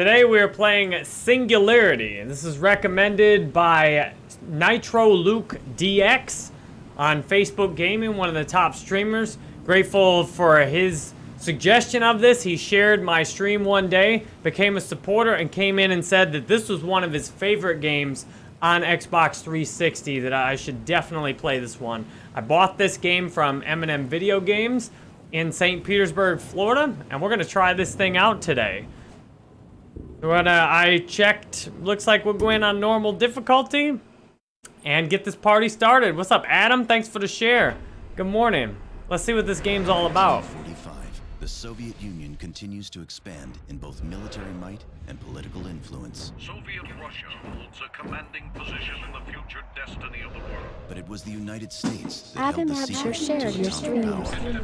Today we are playing Singularity, and this is recommended by Nitro Luke DX on Facebook Gaming, one of the top streamers. Grateful for his suggestion of this. He shared my stream one day, became a supporter, and came in and said that this was one of his favorite games on Xbox 360, that I should definitely play this one. I bought this game from M&M Video Games in St. Petersburg, Florida, and we're going to try this thing out today. When uh, I checked, looks like we're going on normal difficulty and get this party started. What's up, Adam? Thanks for the share. Good morning. Let's see what this game's all about. 45. The Soviet Union continues to expand in both military might and political influence. Soviet Russia holds a commanding position in the future destiny of the world. But it was the United States that Adam held the Absher secret shared to your atomic stream. power. Determined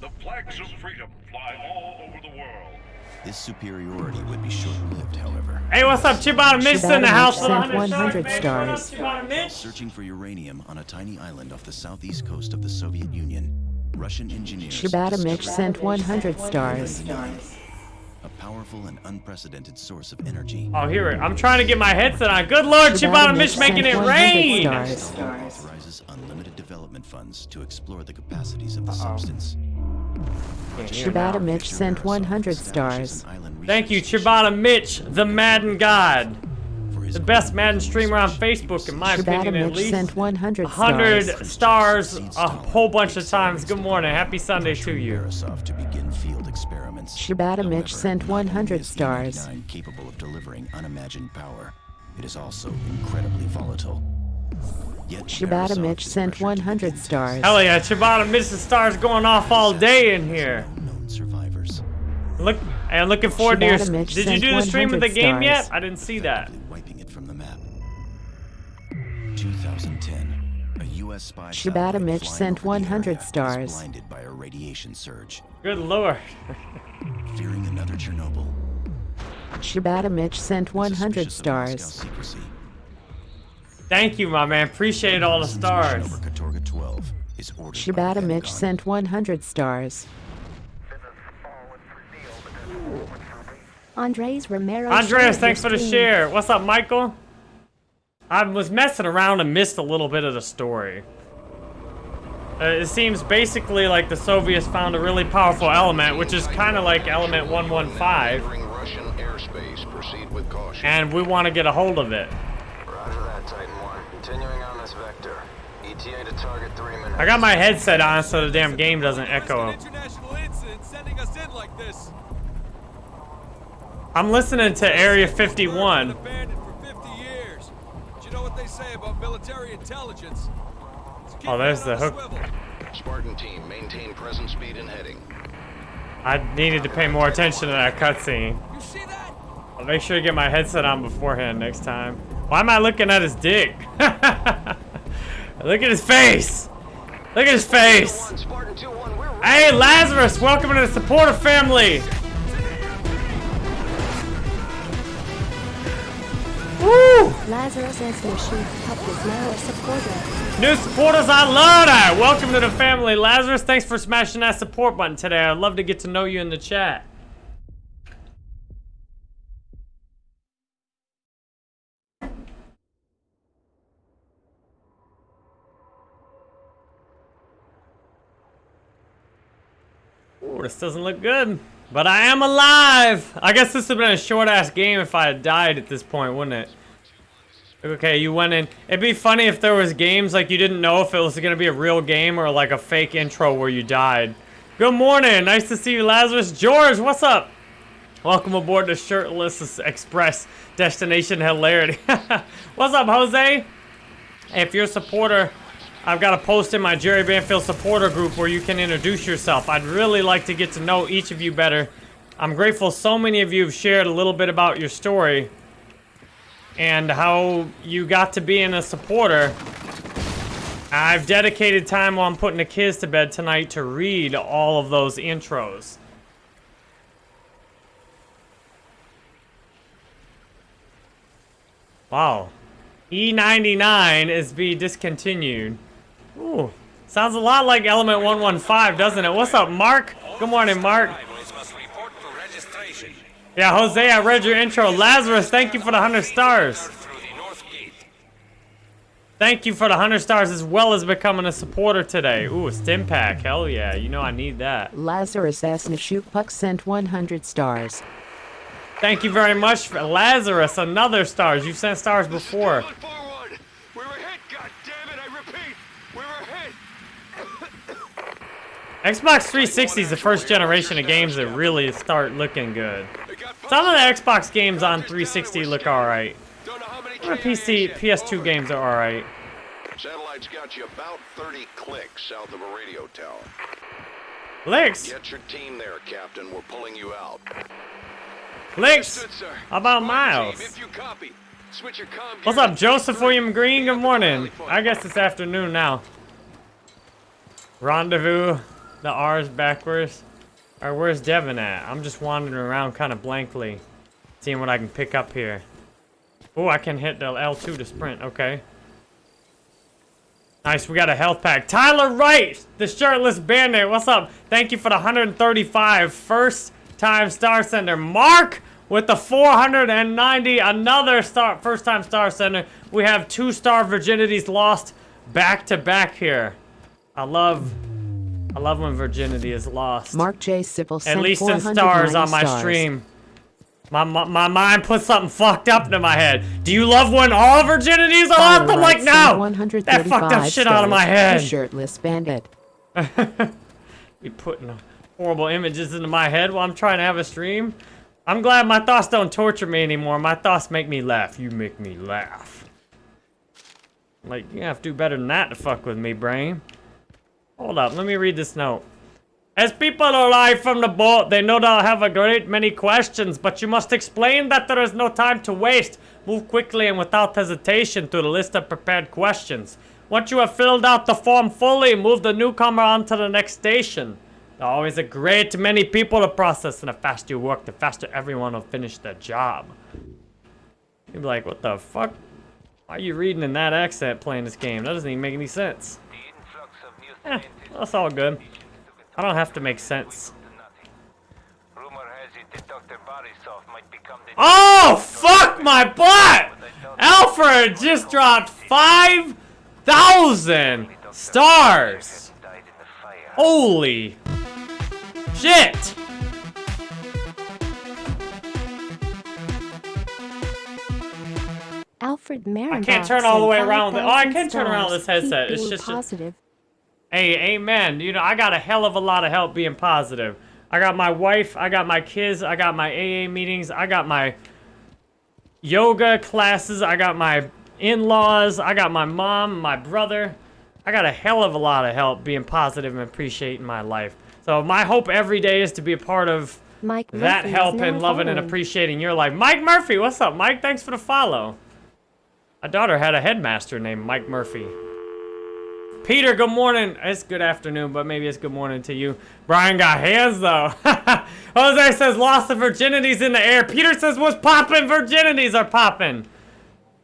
The flags of freedom fly all over the world. This superiority would be short-lived, however. Hey, what's up, Chibata Mitch in the house Mitch with sent 100 stars. What up, Chibata Mitch? Searching for uranium on a tiny island off the southeast coast of the Soviet Union, Russian engineers Shibata Mitch discovered sent 100 stars. a powerful and unprecedented source of energy. Oh, here it. I'm trying to get my headset on. Good lord, Chibata Mitch making it sent 100 rain. stars. authorizes unlimited development funds to explore the capacities of the substance. Shibata Mitch sent 100 stars. Thank you, Chibata Mitch, the Madden God. The best Madden streamer on Facebook, in my Shibata opinion, at least. sent 100 100 stars. stars a whole bunch of times. Good morning. Happy Sunday to you. Barisov to begin field experiments. Shibata Mitch sent 100 stars. capable of delivering unimagined power, it is also incredibly volatile. Yet Shibata Mitch sent 100 stars. Hell yeah, Chibata Mitch, the stars going off all day in here. No known survivors, Look, and looking forward to your. Shibata Mitch Did you do the stream of the 100 game yet? I didn't see that. effectively wiping it from the map. 2010. A U.S. spy Shibata Mitch sent 100 stars. blinded by a radiation surge. Good lord. Fearing another Chernobyl. Shibata Mitch sent 100 Suspicious of stars. Secrecy, Thank you, my man. Appreciate all the stars. Over Katorga 12 is ordered by Shibata the Mitch sent 100 stars. Andres Romero. Andres, thanks for the share. What's up, Michael? I was messing around and missed a little bit of the story. Uh, it seems basically like the Soviets found a really powerful element, which is kind of like element 115, Entering Russian airspace. Proceed with caution. and we want to get a hold of it. Roger that, Titan 1. Continuing on this vector. ETA to target three minutes. I got my headset on so the damn game doesn't echo. International incident sending us in like this. I'm listening to Area 51. abandoned for 50 years. But you know what they say about military intelligence? Oh, there's the hook. Spartan team, maintain present speed and heading. I needed to pay more attention to that cutscene. You see that? I'll make sure to get my headset on beforehand next time. Why am I looking at his dick? Look at his face! Look at his face! Spartan 2-1, we're Hey, Lazarus! Welcome to the supporter family! Woo! Lazarus Esmoshin Pup is now a supporter. New supporters, I love that! Welcome to the family, Lazarus. Thanks for smashing that support button today. I'd love to get to know you in the chat. Ooh, this doesn't look good. But I am alive! I guess this would have been a short-ass game if I had died at this point, wouldn't it? Okay, you went in. It'd be funny if there was games like you didn't know if it was gonna be a real game or like a fake intro where you died. Good morning, nice to see you, Lazarus. George, what's up? Welcome aboard the Shirtless Express Destination Hilarity. what's up, Jose? If you're a supporter, I've got a post in my Jerry Banfield supporter group where you can introduce yourself. I'd really like to get to know each of you better. I'm grateful so many of you have shared a little bit about your story and how you got to being a supporter. I've dedicated time while I'm putting the kids to bed tonight to read all of those intros. Wow. E99 is be discontinued. Ooh. Sounds a lot like Element 115, doesn't it? What's up, Mark? Good morning, Mark. Yeah, Jose, I read your intro. Lazarus, thank you for the 100 stars. Through the north gate. Thank you for the 100 stars as well as becoming a supporter today. Ooh, a stim pack. Hell yeah. You know I need that. Lazarus S. Puck sent 100 stars. Thank you very much, for Lazarus. Another stars. You've sent stars before. Going forward. We were hit, God damn it! I repeat, we were hit. Xbox 360 is the first generation of games that really start looking good. Some of the Xbox games on 360 look alright. How many The PC, PS2 games are alright. Satellite's got you about 30 clicks south of a radio tower. Licks! Get your team there, Captain. We're pulling you out. Licks! How about Miles? Team, if you copy, switch your comm What's up, Joseph William Green? Good Pick up the morning. I guess it's afternoon now. Rendezvous. The R's backwards. Or where's Devin at? I'm just wandering around kind of blankly. Seeing what I can pick up here. Oh, I can hit the L2 to sprint. Okay. Nice, we got a health pack. Tyler Wright, the shirtless bandit. What's up? Thank you for the 135 first time star sender. Mark with the 490, another star first time star sender. We have two star virginities lost back to back here. I love I love when virginity is lost. Mark J. Civil sent At least in stars on my stars. stream. My, my, my mind put something fucked up into my head. Do you love when all are Tyler lost? I'm like, no! That fucked up shit out of my head. Shirtless bandit. Be putting horrible images into my head while I'm trying to have a stream. I'm glad my thoughts don't torture me anymore. My thoughts make me laugh. You make me laugh. Like, you have to do better than that to fuck with me, brain. Hold up, let me read this note. As people arrive from the boat, they no doubt have a great many questions, but you must explain that there is no time to waste. Move quickly and without hesitation through the list of prepared questions. Once you have filled out the form fully, move the newcomer on to the next station. There are always a great many people to process, and the faster you work, the faster everyone will finish their job. You'd be like, what the fuck? Why are you reading in that accent playing this game? That doesn't even make any sense. Eh, that's all good. I don't have to make sense. Rumor has it that Dr. Barisov might become the Oh, fuck my butt! Alfred just dropped 5,000 stars. died in the fire. Holy shit! Alfred Marin. I can't turn all the way around. Oh, I can turn around with this headset. It's just- positive. Hey, amen. You know, I got a hell of a lot of help being positive. I got my wife, I got my kids, I got my AA meetings, I got my yoga classes, I got my in-laws, I got my mom, my brother. I got a hell of a lot of help being positive and appreciating my life. So my hope every day is to be a part of Mike that Murphy help and loving and appreciating your life. Mike Murphy, what's up, Mike? Thanks for the follow. My daughter had a headmaster named Mike Murphy. Peter, good morning. It's good afternoon, but maybe it's good morning to you. Brian got hands though. Jose says lost of virginities in the air. Peter says what's popping? Virginities are popping.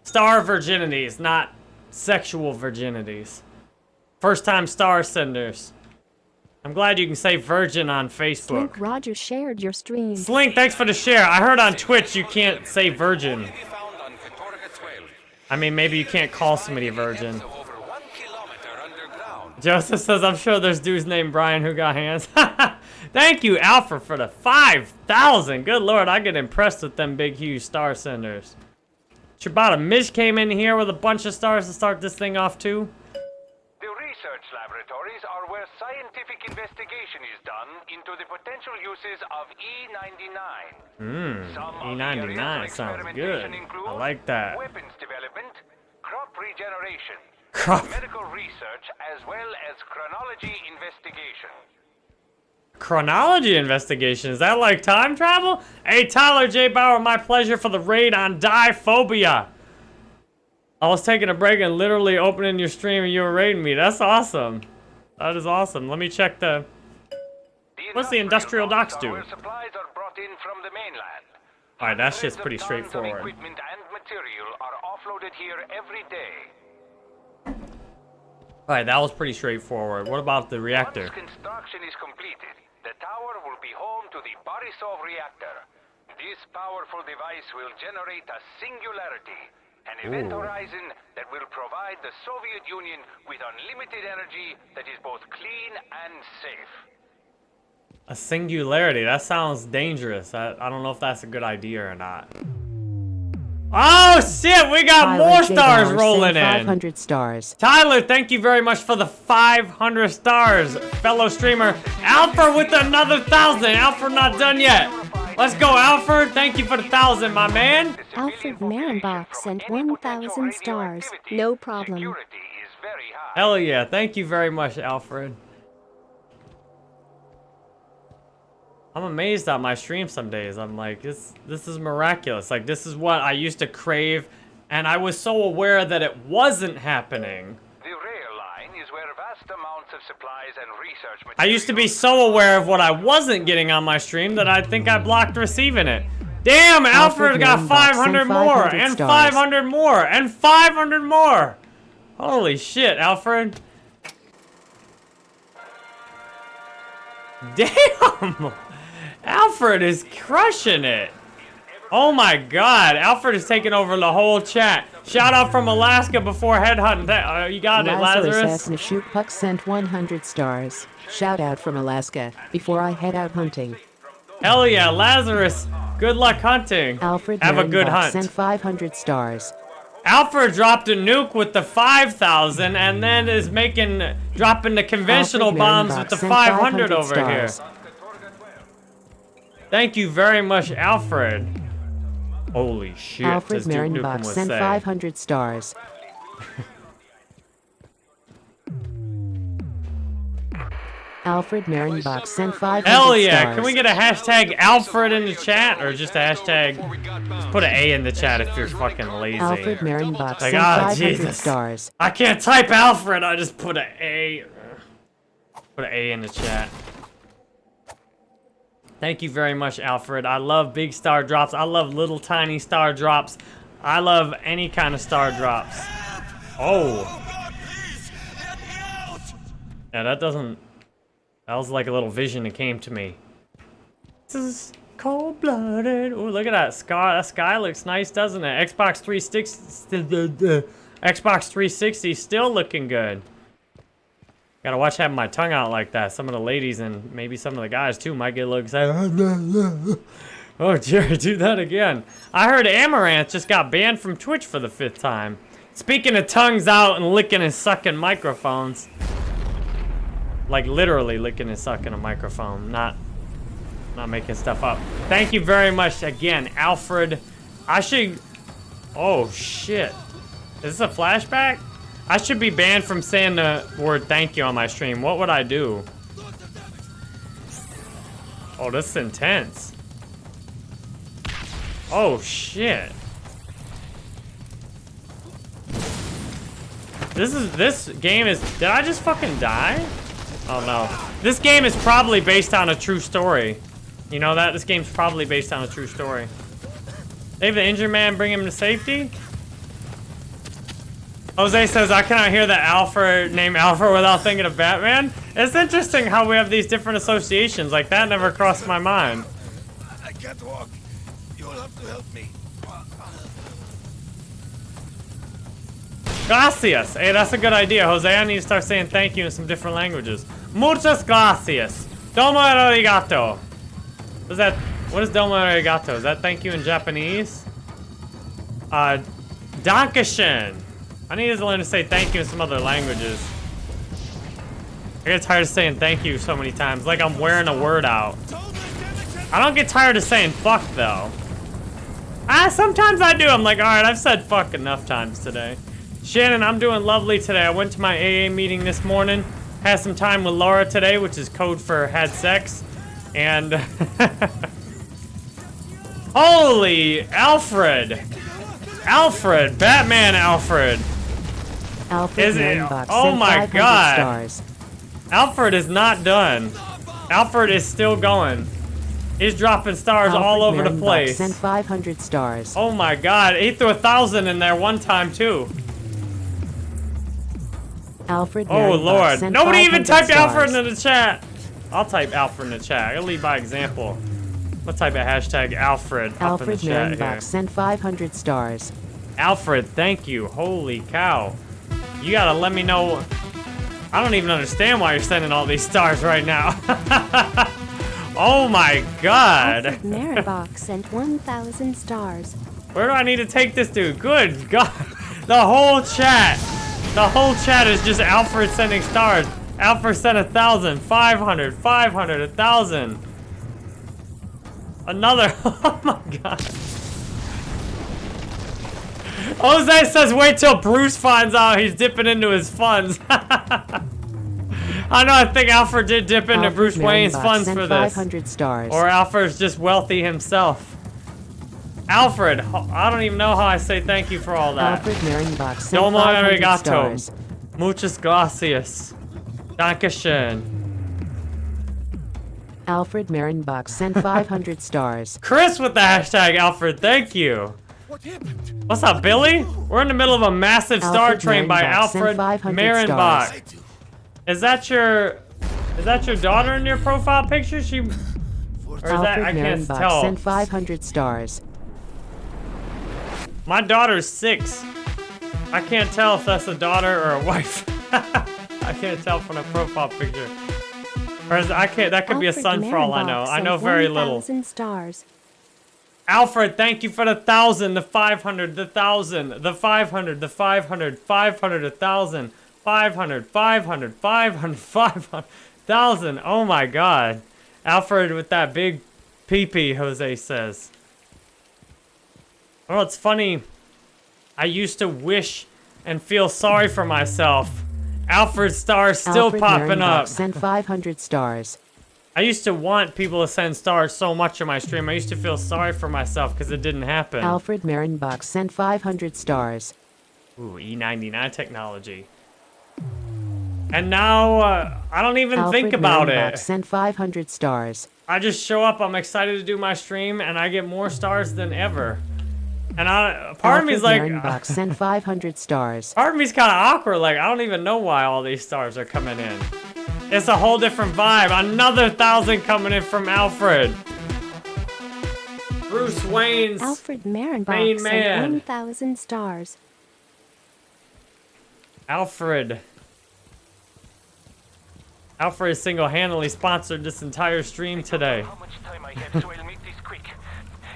Star virginities, not sexual virginities. First time star senders. I'm glad you can say virgin on Facebook. Slink Roger shared your stream. Slink, thanks for the share. I heard on Twitch you can't say virgin. Be found on Katorga 12. I mean, maybe you can't call somebody a virgin. Depth of over one kilometer underground. Joseph says, I'm sure there's dudes named Brian who got hands. Thank you, Alpha, for the 5,000. Good lord, I get impressed with them big, huge star senders. Chibata Mish came in here with a bunch of stars to start this thing off, too. The research laboratories are where scientific investigation is done into the potential uses of E99. Mmm, Some of the E99 sounds good. I like that. Weapons development, crop regeneration, Crop. medical research, as well as chronology investigation. Chronology investigation. Is that like time travel? Hey, Tyler J. Bauer, my pleasure for the raid on Diphobia. I was taking a break and literally opening your stream and you were raiding me. That's awesome. That is awesome. Let me check the... What's the industrial docks do? supplies are brought in from the mainland. Alright, that shit's Hundreds of pretty straightforward. equipment and material are offloaded here every day. Alright, that was pretty straightforward. What about the reactor? Once construction is completed, the tower will be home to the Barisov reactor. This powerful device will generate a singularity, an event horizon that will provide the Soviet Union with unlimited energy that is both clean and safe. A singularity. That sounds dangerous. I, I don't know if that's a good idea or not. Oh shit, we got Tyler more J. stars rolling sent in. 500 stars. Tyler, thank you very much for the 500 stars, fellow streamer. Alfred with another thousand. Alfred not done yet. Let's go, Alfred. Thank you for the thousand, my man. Alfred civilian population Marenbach from sent 1,000 stars. No problem. Security is very high. Hell yeah. Thank you very much, Alfred. I'm amazed at my stream some days. I'm like, this this is miraculous. Like this is what I used to crave and I was so aware that it wasn't happening. The rail line is where vast amounts of supplies and research materials... I used to be so aware of what I wasn't getting on my stream that I think I blocked receiving it. Damn, Alfred, Alfred got 500 more, 500 and stars. 500 more, and 500 more. Holy shit, Alfred. Damn! Alfred is crushing it. Oh my god, Alfred is taking over the whole chat. Shout out from Alaska before headhunting. That, Uh, you got it, Lazarus Lazarus. Puck sent 100 stars. Shout out from Alaska. Before I head out hunting. Hell yeah, Lazarus. Good luck hunting. Alfred Have a good Marenbach hunt. sent 500 stars. Alfred dropped a nuke with the 5,000 and then is making, dropping the conventional Alfred bombs with the 500 500 over here. Stars. Thank you very much, Alfred. Holy shit, Alfred this Duke Nukem Marenbach was sent saying. 500 stars. Alfred Marenbach sent 500 Hell yeah, stars. can we get a hashtag Alfred in the chat? Or just a hashtag, just put an A in the chat if you're fucking lazy. Alfred Marenbach Like, sent ah, 500 Jesus. stars. I can't type Alfred, I just put an A. Put an A in the chat. Thank you very much, Alfred. I love big star drops. I love little tiny star drops. I love any kind of star drops. Oh. Yeah, that doesn't... That was like a little vision that came to me. This is cold-blooded. Oh, look at that sky. That sky looks nice, doesn't it? Xbox 360... Xbox 360 still looking good. Gotta watch having my tongue out like that. Some of the ladies and maybe some of the guys too might get a little excited. Oh, Jerry, do that again. I heard Amouranth just got banned from Twitch for the fifth time. Speaking of tongues out and licking and sucking microphones. Like literally licking and sucking a microphone, not not making stuff up. Thank you very much again, Alfred. I should Oh shit. Is this a flashback? I should be banned from saying the word thank you on my stream. What would I do? Oh, this is intense. Oh, shit. This is, this game is, did I just fucking die? Oh no. This game is probably based on a true story. You know that? This game's probably based on a true story. Save the injured man, bring him to safety? Jose says, I cannot hear the Alfred name Alfred without thinking of Batman. It's interesting how we have these different associations. Like, that never crossed my mind. I can't walk. You'll have to help me. Gracias. Hey, that's a good idea, Jose. I need to start saying thank you in some different languages. Muchas gracias. Domo arigato. What's that? What is domo arigato? Is that thank you in Japanese? Uh, dankeschön. I need to learn to say thank you in some other languages. I get tired of saying thank you so many times, like I'm wearing a word out. I don't get tired of saying fuck, though. Ah, sometimes I do. I'm like, all right, I've said fuck enough times today. Shannon, I'm doing lovely today. I went to my AA meeting this morning. Had some time with Laura today, which is code for had sex. And... Holy Alfred! Alfred! Batman Alfred! Alfred Is it- oh my God. stars. Alfred is not done. Alfred is still going. He's dropping stars all over Alfred the place. Sent 500 stars. Oh my god, he threw a thousand in there one time too. Alfred Oh Marenbach lord. Nobody even typed stars. Alfred into the chat. I'll type Alfred in the chat. I'll lead by example. What type of hashtag Alfred up in Alfred the chat here? Sent 500 stars. Alfred, thank you. Holy cow. You gotta let me know. I don't even understand why you're sending all these stars right now. oh my god. Alfred Marinbox sent 1,000 stars. Where do I need to take this dude? Good god. The whole chat. The whole chat is just Alfred sending stars. Alfred sent a thousand, five hundred, five hundred, a thousand. Another. Oh my god. Jose says wait till Bruce finds out he's dipping into his funds. I know, I think Alfred did dip into Alfred Bruce Wayne's funds for this. 500 stars. Or Alfred's just wealthy himself. Alfred, I don't even know how I say thank you for all that. Alfred sent Domo 500 arigato. stars. Muchas gracias. Dankeschön. Alfred Marinbox sent 500 stars. Chris with the hashtag Alfred, thank you. What's up, Billy? We're in the middle of a massive Star Alfred Train by Alfred 500 Marenbach. stars. Is that your is that your daughter in your profile picture? She or is that Alfred I can't tell. sent 500 stars. My daughter's six. I can't tell if that's a daughter or a wife. I can't tell from the profile picture. Or is, I can't. That could be a Alfred son for all I know. I know very little. stars. Alfred, thank you for the thousand, the five hundred, the thousand, the five hundred, the five hundred, five hundred, a thousand, five hundred, five hundred, five hundred, five hundred, thousand. Oh my God, Alfred with that big pee-pee, Jose says. Oh, it's funny. I used to wish and feel sorry for myself. Alfred stars still Alfred popping Marinbox up. sent 500 stars. I used to want people to send stars so much in my stream. I used to feel sorry for myself because it didn't happen. Alfred Marinbox sent 500 stars. Ooh, E99 technology. And now, uh, I don't even Alfred think about Marinbox it. sent 500 stars. I just show up, I'm excited to do my stream, and I get more stars than ever. And I, part of Alfred me's like, Marinbox sent 500 stars. part of me's kind of awkward. Like, I don't even know why all these stars are coming in. It's a whole different vibe. Another thousand coming in from Alfred. Bruce Wayne's. Alfred Main Marinbox man. sent 1,000 stars. Alfred. Alfred single-handedly sponsored this entire stream today. How much time I have, so I'll make this quick.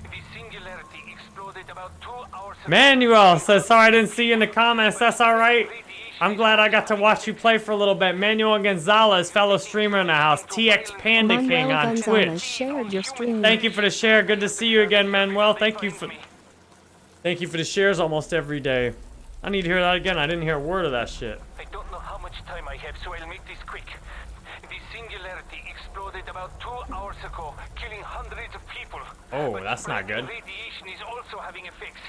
The singularity exploded about two hours ago. Manuel says, sorry I didn't see you in the comments. That's all right. I'm glad I got to watch you play for a little bit. Manuel Gonzalez, fellow streamer in the house. TX Panda King on Gonzalez Twitch. shared your stream. Thank you for the share. Good to see you again, Manuel. Thank you for Thank you for the shares almost every day. I need to hear that again. I didn't hear a word of that shit. I don't know how much time I have, so I'll make this quick. The singularity exploded about two hours ago, killing hundreds of people. Oh, But that's not good. Radiation is also having effects.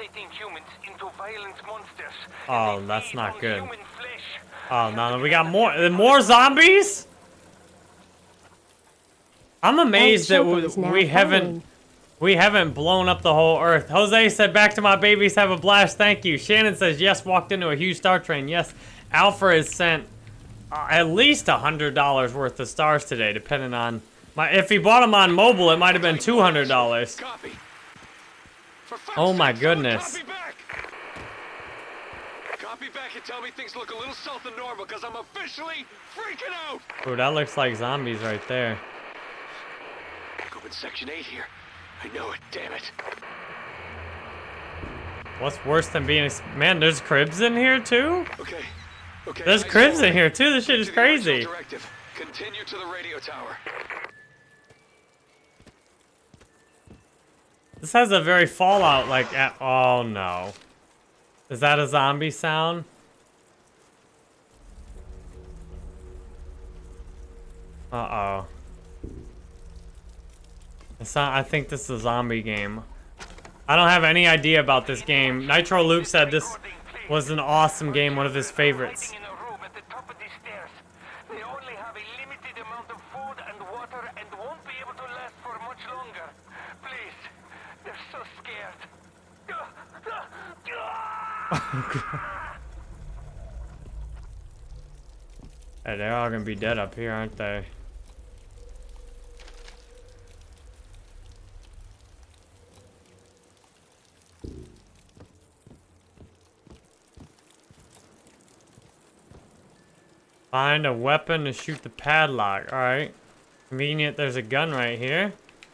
It's mutating humans into violent monsters. Oh, that's not good. Oh no, no, we got more more zombies? I'm amazed that we, we haven't we haven't blown up the whole earth. Jose said back to my babies have a blast. Thank you. Shannon says yes, walked into a huge star train. Yes. Alpha has sent uh, at least a hundred dollars worth of stars today, depending on my. If he bought them on mobile, it might have been two hundred dollars. Copy. Oh my goodness. Copy back. Copy back and tell me things look a little south of normal, because I'm officially freaking out. Ooh, that looks like zombies right there. In section 8 here. I know it, damn it. What's worse than being? ex- Man, there's cribs in here too. Okay. Okay. There's eyes cribs in here too. This shit is crazy. Directive. Continue to the radio tower. This has a very Fallout like. a- Oh no. Is that a zombie sound? Uh oh. It's not, I think this is a zombie game. I don't have any idea about this game. Nitro Luke said this was an awesome game, one of his favorites. hey, they're all gonna be dead up here, aren't they? Find a weapon to shoot the padlock. Alright. Convenient there's a gun right here.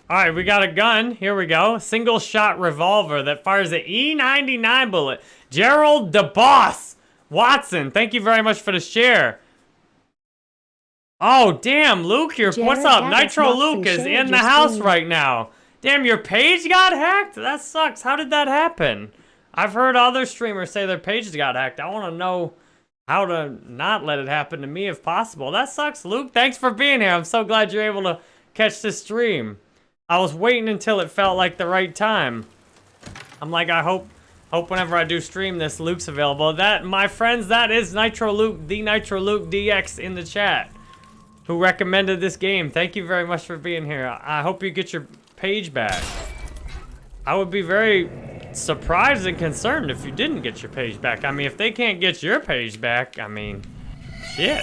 All right, we got a gun. Here we go. Single shot revolver that fires an E99 bullet. Gerald DeBoss Watson, thank you very much for the share. Oh, damn, Luke, you're, what's up? Nitro Luke is in the house right now. Damn, your page got hacked? That sucks. How did that happen? I've heard other streamers say their pages got hacked. I want to know how to not let it happen to me if possible. That sucks, Luke. Thanks for being here. I'm so glad you're able to catch this stream. I was waiting until it felt like the right time. I'm like, I hope, hope whenever I do stream this, Luke's available. That, my friends, that is Nitro Luke, the Nitro Luke DX in the chat, who recommended this game. Thank you very much for being here. I hope you get your page back. I would be very surprised and concerned if you didn't get your page back. I mean, if they can't get your page back, I mean, shit.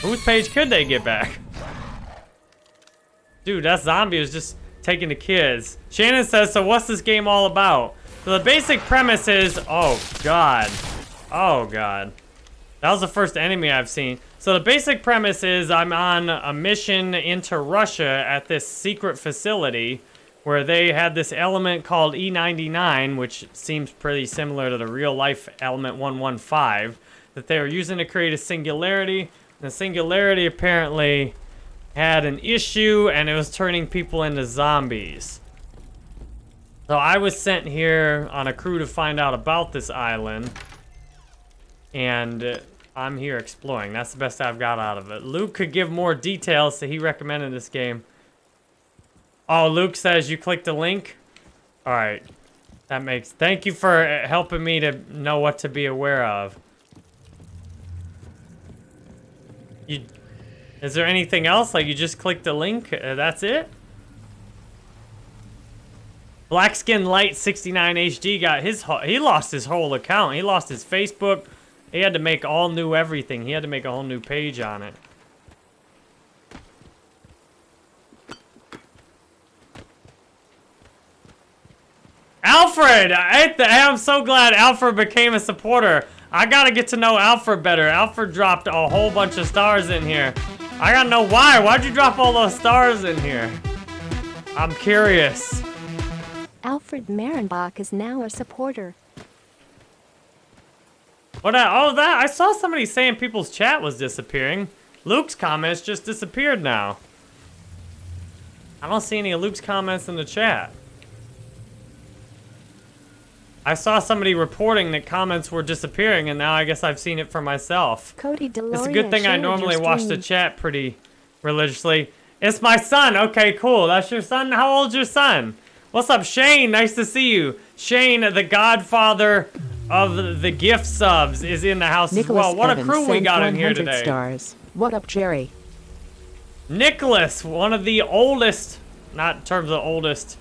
Whose page could they get back? Dude, that zombie was just taking the kids. Shannon says, so what's this game all about? So the basic premise is, oh god. Oh god. That was the first enemy I've seen. So the basic premise is I'm on a mission into Russia at this secret facility where they had this element called E99, which seems pretty similar to the real life element 115, that they were using to create a singularity. And the singularity apparently had an issue and it was turning people into zombies. So I was sent here on a crew to find out about this island. And I'm here exploring. That's the best I've got out of it. Luke could give more details, so he recommended this game. Oh, Luke says you clicked a link? Alright. That makes... Thank you for uh, helping me to know what to be aware of. You... Is there anything else? Like, you just clicked the link? Uh, that's it? Blackskin Light 69 HD got his... He lost his whole account. He lost his Facebook. He had to make all new everything. He had to make a whole new page on it. Alfred! I, I'm so glad Alfred became a supporter. I gotta get to know Alfred better. Alfred dropped a whole bunch of stars in here. I gotta know why. Why'd you drop all those stars in here? I'm curious. Alfred Marenbach is now a supporter. What? I, oh, that I saw somebody saying people's chat was disappearing. Luke's comments just disappeared now. I don't see any of Luke's comments in the chat. I saw somebody reporting that comments were disappearing, and now I guess I've seen it for myself. Cody Deloria It's a good thing I normally watch the chat pretty religiously. It's my son. Okay, cool. That's your son? How old's your son? What's up, Shane? Nice to see you. Shane, the godfather of the gift subs, is in the house Nicholas as well. What Evans a crew we got in here 100 today. stars. What up, Jerry? Nicholas, one of the oldest, not in terms of oldest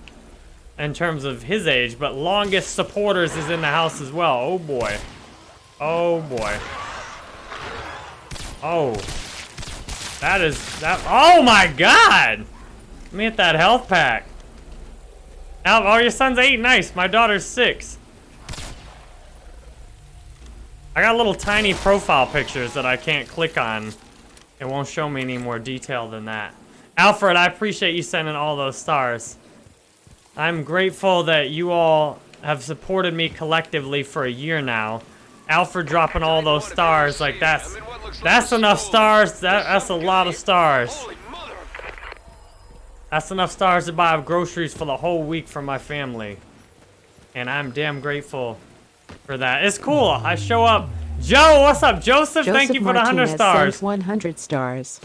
in terms of his age, but longest supporters is in the house as well. Oh boy. Oh boy. Oh. That is, that, oh my god! Let me hit that health pack. Al, oh, your son's eight, nice. My daughter's six. I got little tiny profile pictures that I can't click on. It won't show me any more detail than that. Alfred, I appreciate you sending all those stars. I'm grateful that you all have supported me collectively for a year now. Alfred dropping all those stars, like that's that's enough stars. That that's a lot of stars. That's enough stars to buy groceries for the whole week for my family. And I'm damn grateful for that. It's cool. I show up. Joe, what's up? Joseph, Joseph thank you for the 100 stars. 100 stars.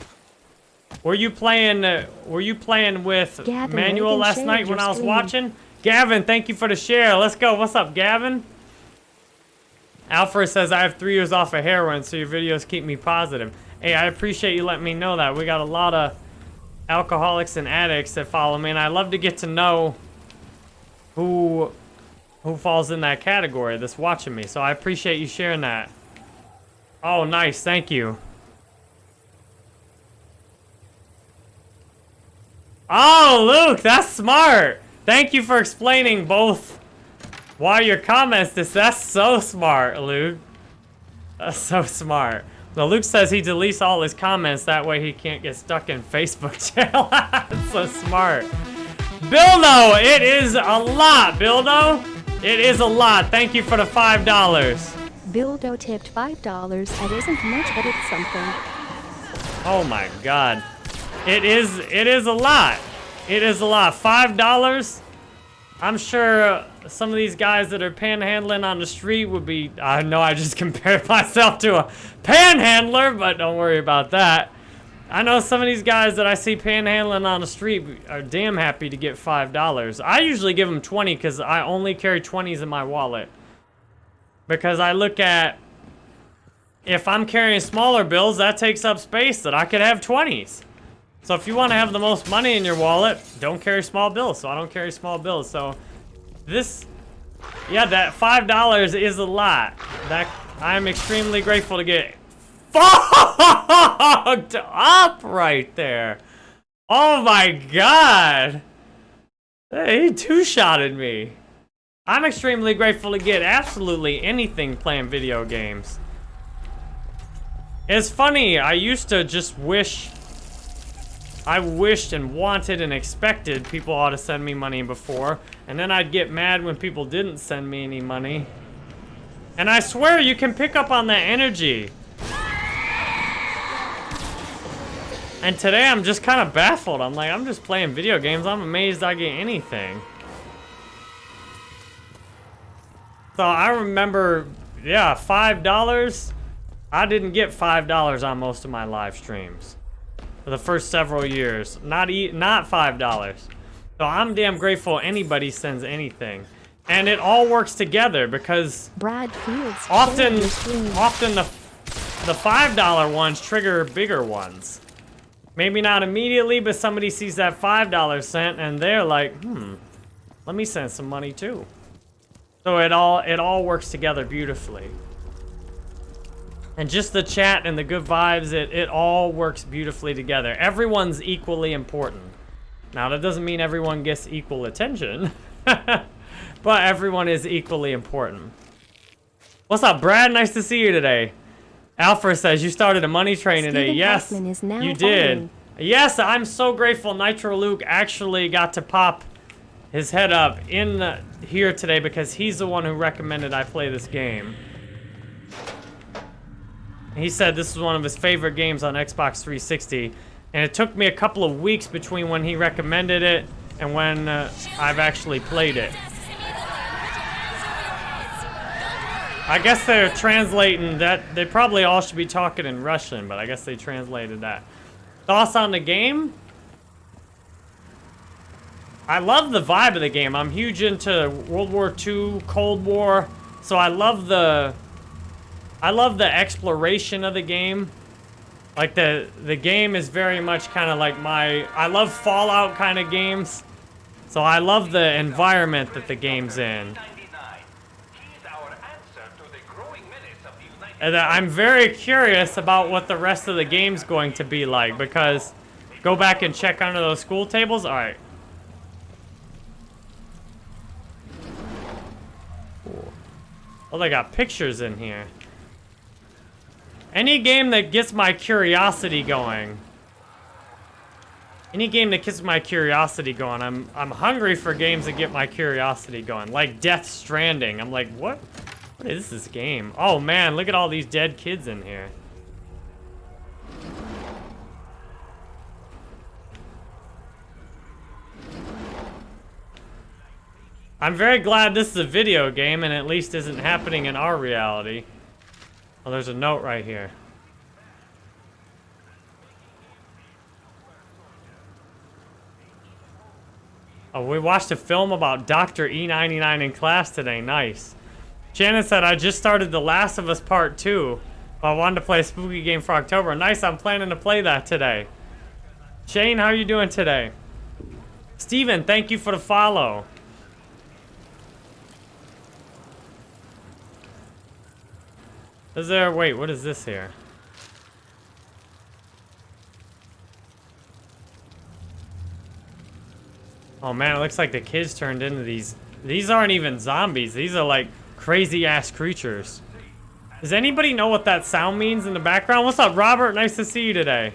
Were you playing? Uh, were you playing with Gavin Manuel last night when I was stream. watching? Gavin, thank you for the share. Let's go. What's up, Gavin? Alfred says I have three years off of heroin, so your videos keep me positive. Hey, I appreciate you letting me know that. We got a lot of alcoholics and addicts that follow me, and I love to get to know who who falls in that category that's watching me. So I appreciate you sharing that. Oh, nice. Thank you. Oh, Luke, that's smart. Thank you for explaining both why your comments this. That's so smart, Luke. That's so smart. Well, Luke says he deletes all his comments, that way he can't get stuck in Facebook jail. That's so smart. Bildo, it is a lot, Bildo. It is a lot. Thank you for the $5. Bildo tipped $5. That isn't much, but it's something. Oh my god. It is it is a lot. It is a lot. Five dollars? I'm sure some of these guys that are panhandling on the street would be I know I just compared myself to a panhandler, but don't worry about that. I know some of these guys that I see panhandling on the street are damn happy to get five dollars. I usually give them 20 because I only carry 20s in my wallet. Because I look at if I'm carrying smaller bills, that takes up space that I could have 20s. So if you want to have the most money in your wallet, don't carry small bills. So I don't carry small bills. So this, yeah, that $5 is a lot. That I'm extremely grateful to get fogged up right there. Oh my God. He two-shotted me. I'm extremely grateful to get absolutely anything playing video games. It's funny, I used to just wish... I wished and wanted and expected people ought to send me money before. And then I'd get mad when people didn't send me any money. And I swear you can pick up on that energy. And today I'm just kind of baffled. I'm like, I'm just playing video games. I'm amazed I get anything. So I remember, yeah, $5. I didn't get $5 on most of my live streams. For the first several years. Not e not $5. So I'm damn grateful anybody sends anything. And it all works together because Brad Fields. often, shared your screen. often the, the $5 ones trigger bigger ones. Maybe not immediately, but somebody sees that $5 cent and they're like, hmm, let me send some money too. So it all it all works together beautifully. And just the chat and the good vibes, it, it all works beautifully together. Everyone's equally important. Now, that doesn't mean everyone gets equal attention, but everyone is equally important. What's up, Brad? Nice to see you today. Alfred says, you started a money train today. Yes, Hoffman is now you did. following. Yes, I'm so grateful Nitro Luke actually got to pop his head up in the, here today because he's the one who recommended I play this game. He said this was one of his favorite games on Xbox 360, and it took me a couple of weeks between when he recommended it and when uh, I've actually played it. I guess they're translating that. They probably all should be talking in Russian, but I guess they translated that. Thoughts on the game? I love the vibe of the game. I'm huge into World War II, Cold War, so I love the I love the exploration of the game. Like the the game is very much kind of like my I love Fallout kind of games. So I love the environment that the game's in. And uh, I'm very curious about what the rest of the game's going to be like because go back and check under those school tables. All right. Oh, they got pictures in here. Any game that gets my curiosity going. Any game that gets my curiosity going. I'm I'm hungry for games that get my curiosity going. Like Death Stranding. I'm like, what? What is this game? Oh man, look at all these dead kids in here. I'm very glad this is a video game and at least isn't happening in our reality. Oh, there's a note right here. Oh, we watched a film about Dr. E99 in class today. Nice. Shannon said, I just started The Last of Us Part 2. But I wanted to play a spooky game for October. Nice, I'm planning to play that today. Shane, how are you doing today? Steven, thank you for the follow. Is there, wait, what is this here? Oh man, it looks like the kids turned into these. These aren't even zombies. These are like crazy ass creatures. Does anybody know what that sound means in the background? What's up, Robert? Nice to see you today.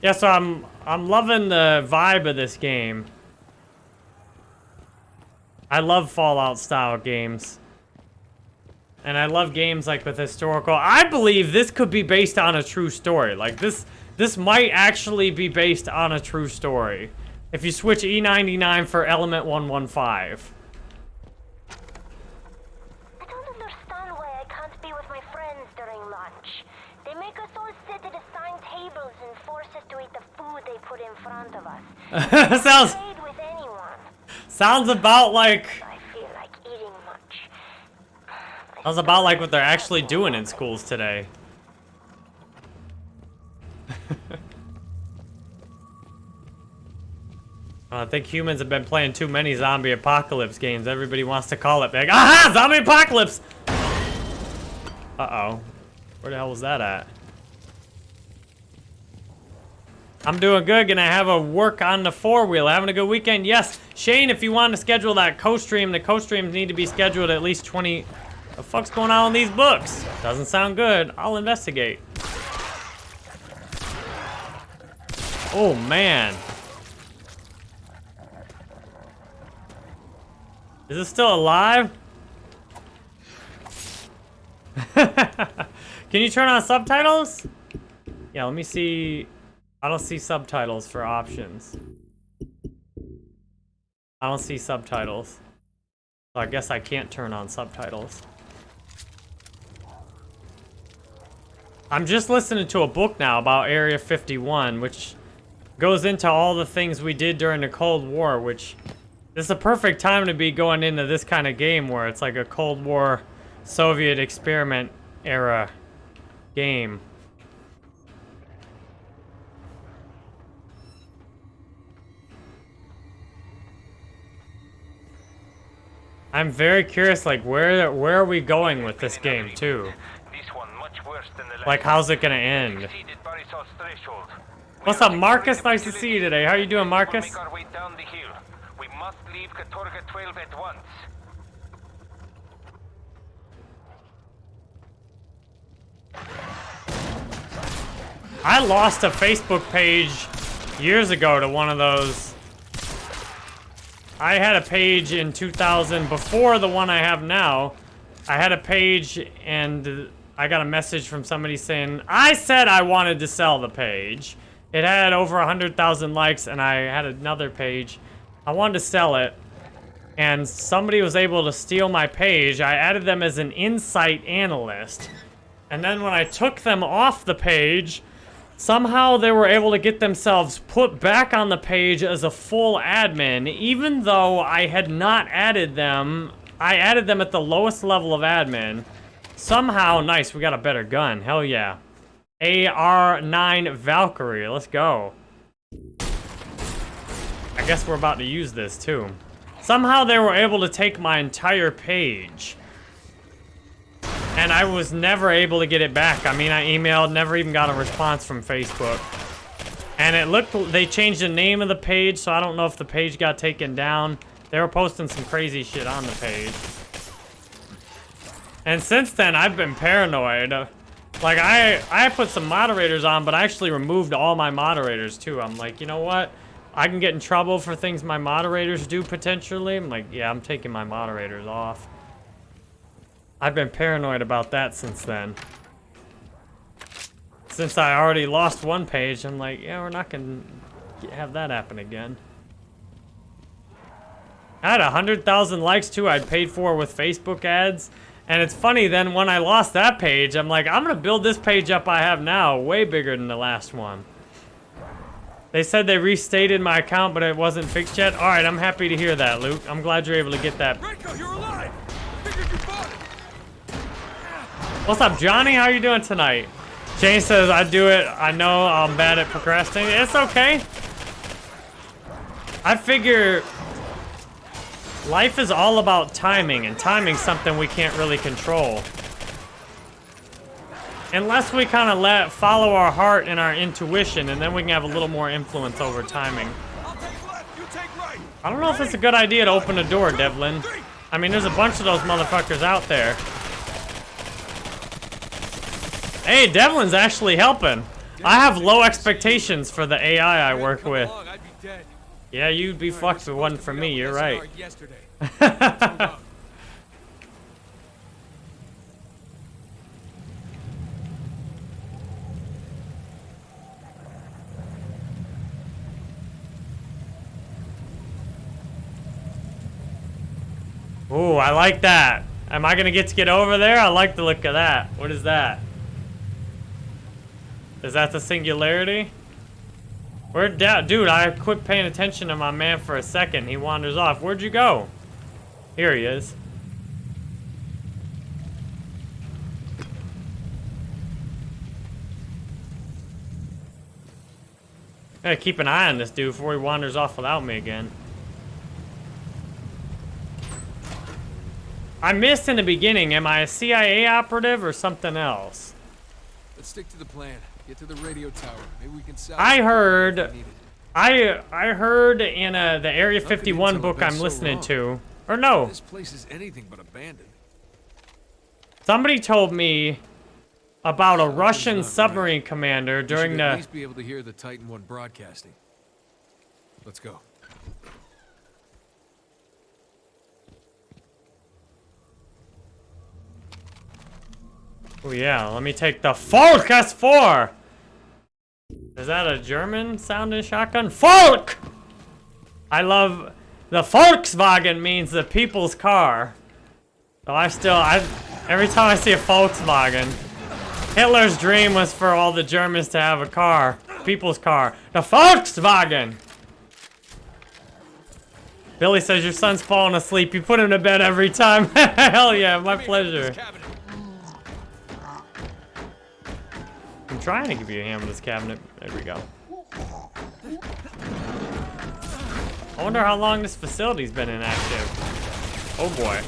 Yeah, so I'm I'm loving the vibe of this game. I love Fallout style games. And I love games like with historical. I believe this could be based on a true story. Like this this might actually be based on a true story. If you switch E99 for Element 115. I don't understand why I can't be with my friends during lunch. They make us all sit at assigned tables and force us to eat the food they put in front of us. sounds Trade with anyone. sounds about like I feel like eating much. Sounds about like what they're actually doing in schools today. Uh, I think humans have been playing too many zombie apocalypse games. Everybody wants to call it big. Ah, Aha! Zombie apocalypse! Uh-oh. Where the hell was that at? I'm doing good. Gonna have a work on the four-wheel. Having a good weekend? Yes. Shane, if you want to schedule that co-stream, the co-streams need to be scheduled at least 20... The fuck's going on with these books? Doesn't sound good. I'll investigate. Oh, man. Is it still alive? Can you turn on subtitles? Yeah, let me see. I don't see subtitles for options. I don't see subtitles. So I guess I can't turn on subtitles. I'm just listening to a book now about Area 51, which goes into all the things we did during the Cold War, which this is a perfect time to be going into this kind of game where it's like a Cold War Soviet experiment era game. I'm very curious, like, where where are we going with this game, too? This one much worse than the Like, how's it gonna end? Exceeded Barisov's threshold. What's up, Marcus? Nice to see you today. How are you doing, Marcus? Make our way down the hill. We must leave Katorga 12 at once. I lost a Facebook page years ago to one of those. I had a page in 2000 before the one I have now. I had a page and I got a message from somebody saying, I said I wanted to sell the page. It had over 100,000 likes and I had another page. I wanted to sell it and somebody was able to steal my page. I added them as an insight analyst. And then when I took them off the page, somehow they were able to get themselves put back on the page as a full admin, even though I had not added them. I added them at the lowest level of admin. Somehow, nice, we got a better gun. Hell yeah. AR-9 Valkyrie, let's go. I guess we're about to use this too. Somehow they were able to take my entire page. And I was never able to get it back. I mean, I emailed, never even got a response from Facebook. And it looked, they changed the name of the page, so I don't know if the page got taken down. They were posting some crazy shit on the page. And since then, I've been paranoid. Like, I, I put some moderators on, but I actually removed all my moderators, too. I'm like, you know what? I can get in trouble for things my moderators do, potentially. I'm like, yeah, I'm taking my moderators off. I've been paranoid about that since then. Since I already lost one page, I'm like, yeah, we're not gonna have that happen again. I had 100,000 likes too I'd paid for with Facebook ads. And it's funny, then when I lost that page, I'm like, I'm gonna build this page up I have now, way bigger than the last one. They said they restated my account, but it wasn't fixed yet. All right, I'm happy to hear that, Luke. I'm glad you're able to get that you're alive! Figured you bought it! What's up, Johnny? How are you doing tonight? Jane says, I do it. I know I'm bad at procrastinating. It's okay. I figure life is all about timing, and timing's something we can't really control. Unless we kind of let follow our heart and our intuition, and then we can have a little more influence over timing. I don't know if it's a good idea to open a door, Devlin. I mean, there's a bunch of those motherfuckers out there. Hey, Devlin's actually helping. I have low expectations for the AI I work with. Along, I'd be dead. Yeah, you'd be fucked if it wasn't for me, you're right. SNR Yesterday. Let's move out. Ooh, I like that. Am I gonna get to get over there? I like the look of that. What is that? Is that the singularity? Where'd that, dude, I quit paying attention to my man for a second. He wanders off. Where'd you go? Here he is. Gotta keep an eye on this dude before he wanders off without me again. I missed in the beginning. Am I a CIA operative or something else? Let's stick to the plan. Get to the radio tower. Maybe we can salvage I heard- I I heard in uh, the Area 51 book I'm so listening wrong. to, or no, This place is anything but abandoned. somebody told me about a Russian not right. submarine commander during should at the. least be able to hear the Titan One broadcasting. Let's go. Oh yeah, let me take the Falk S4. Is that a German sounding shotgun? Falk. I love the Volkswagen means the people's car. So I still I every time I see a Volkswagen, Hitler's dream was for all the Germans to have a car, people's car, the Volkswagen. Billy says your son's falling asleep. You put him to bed every time. Hell yeah, my pleasure. I'm trying to give you a hand with this cabinet. There we go. I wonder how long this facility's been inactive. Oh boy.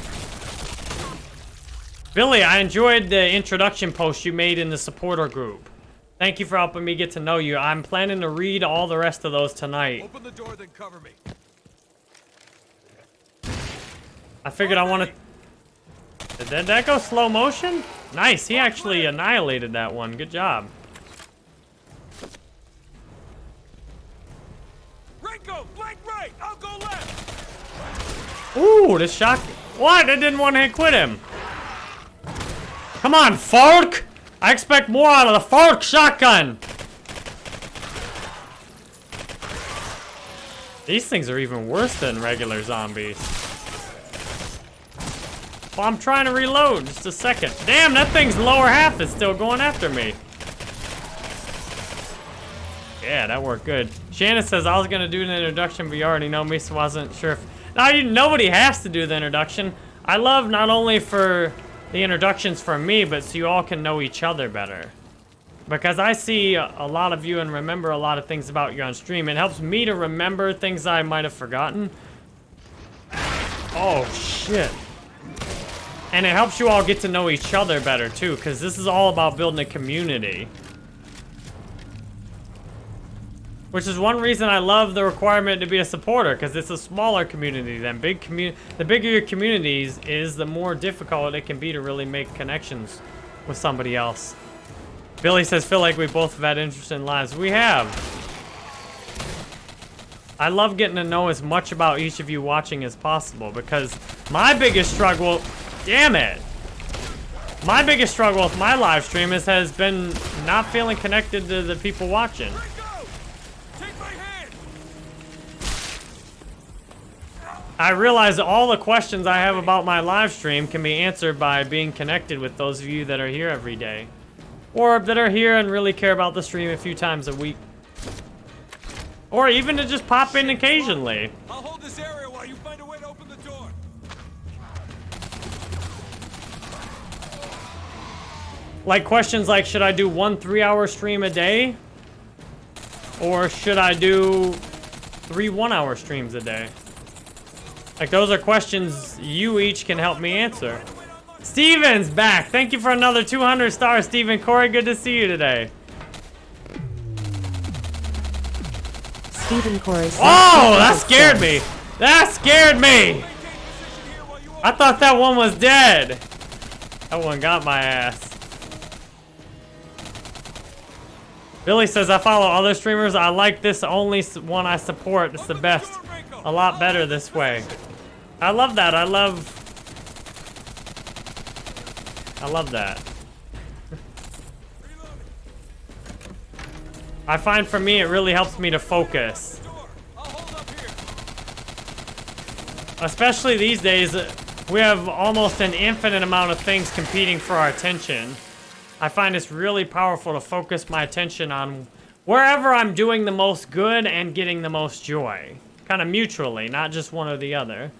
Billy, I enjoyed the introduction post you made in the supporter group. Thank you for helping me get to know you. I'm planning to read all the rest of those tonight. Open the door, then cover me. I figured I want to... Did that, that go slow motion? Nice, he actually annihilated that one. Good job. Renko, flank right. I'll go left. Ooh, this shot. What? I didn't want to quit him. Come on, Falk! I expect more out of the Falk shotgun. These things are even worse than regular zombies. Well, I'm trying to reload. Just a second. Damn, that thing's lower half is still going after me. Yeah, that worked good. Shannon says I was gonna do the introduction, but you already know me, so I wasn't sure if. Now you nobody has to do the introduction. I love not only for the introductions from me, but so you all can know each other better. Because I see a lot of you and remember a lot of things about you on stream. It helps me to remember things I might have forgotten. Oh shit. And it helps you all get to know each other better too, because this is all about building a community. Which is one reason I love the requirement to be a supporter, because it's a smaller community than big community. The bigger your communities is, the more difficult it can be to really make connections with somebody else. Billy says, feel like we both have had interesting lives. We have. I love getting to know as much about each of you watching as possible, because my biggest struggle, damn it. My biggest struggle with my live stream is, has been not feeling connected to the people watching. I realize all the questions I have about my live stream can be answered by being connected with those of you that are here every day. Or that are here and really care about the stream a few times a week. Or even to just pop in occasionally. I'll hold this area while you find a way to open the door. Like questions like, should I do one three-hour stream a day? Or should I do three one-hour streams a day? Like, those are questions you each can help me answer. Steven's back. Thank you for another 200 stars, Steven Corey. Good to see you today. Stephen Corey. Oh, that scared me. That scared me. I thought that one was dead. That one got my ass. Billy says, I follow other streamers. I like this only one I support. It's the best. A lot better this way. I love that. I love... I love that. I find for me, it really helps me to focus. Especially these days, we have almost an infinite amount of things competing for our attention. I find it's really powerful to focus my attention on wherever I'm doing the most good and getting the most joy. Kind of mutually, not just one or the other.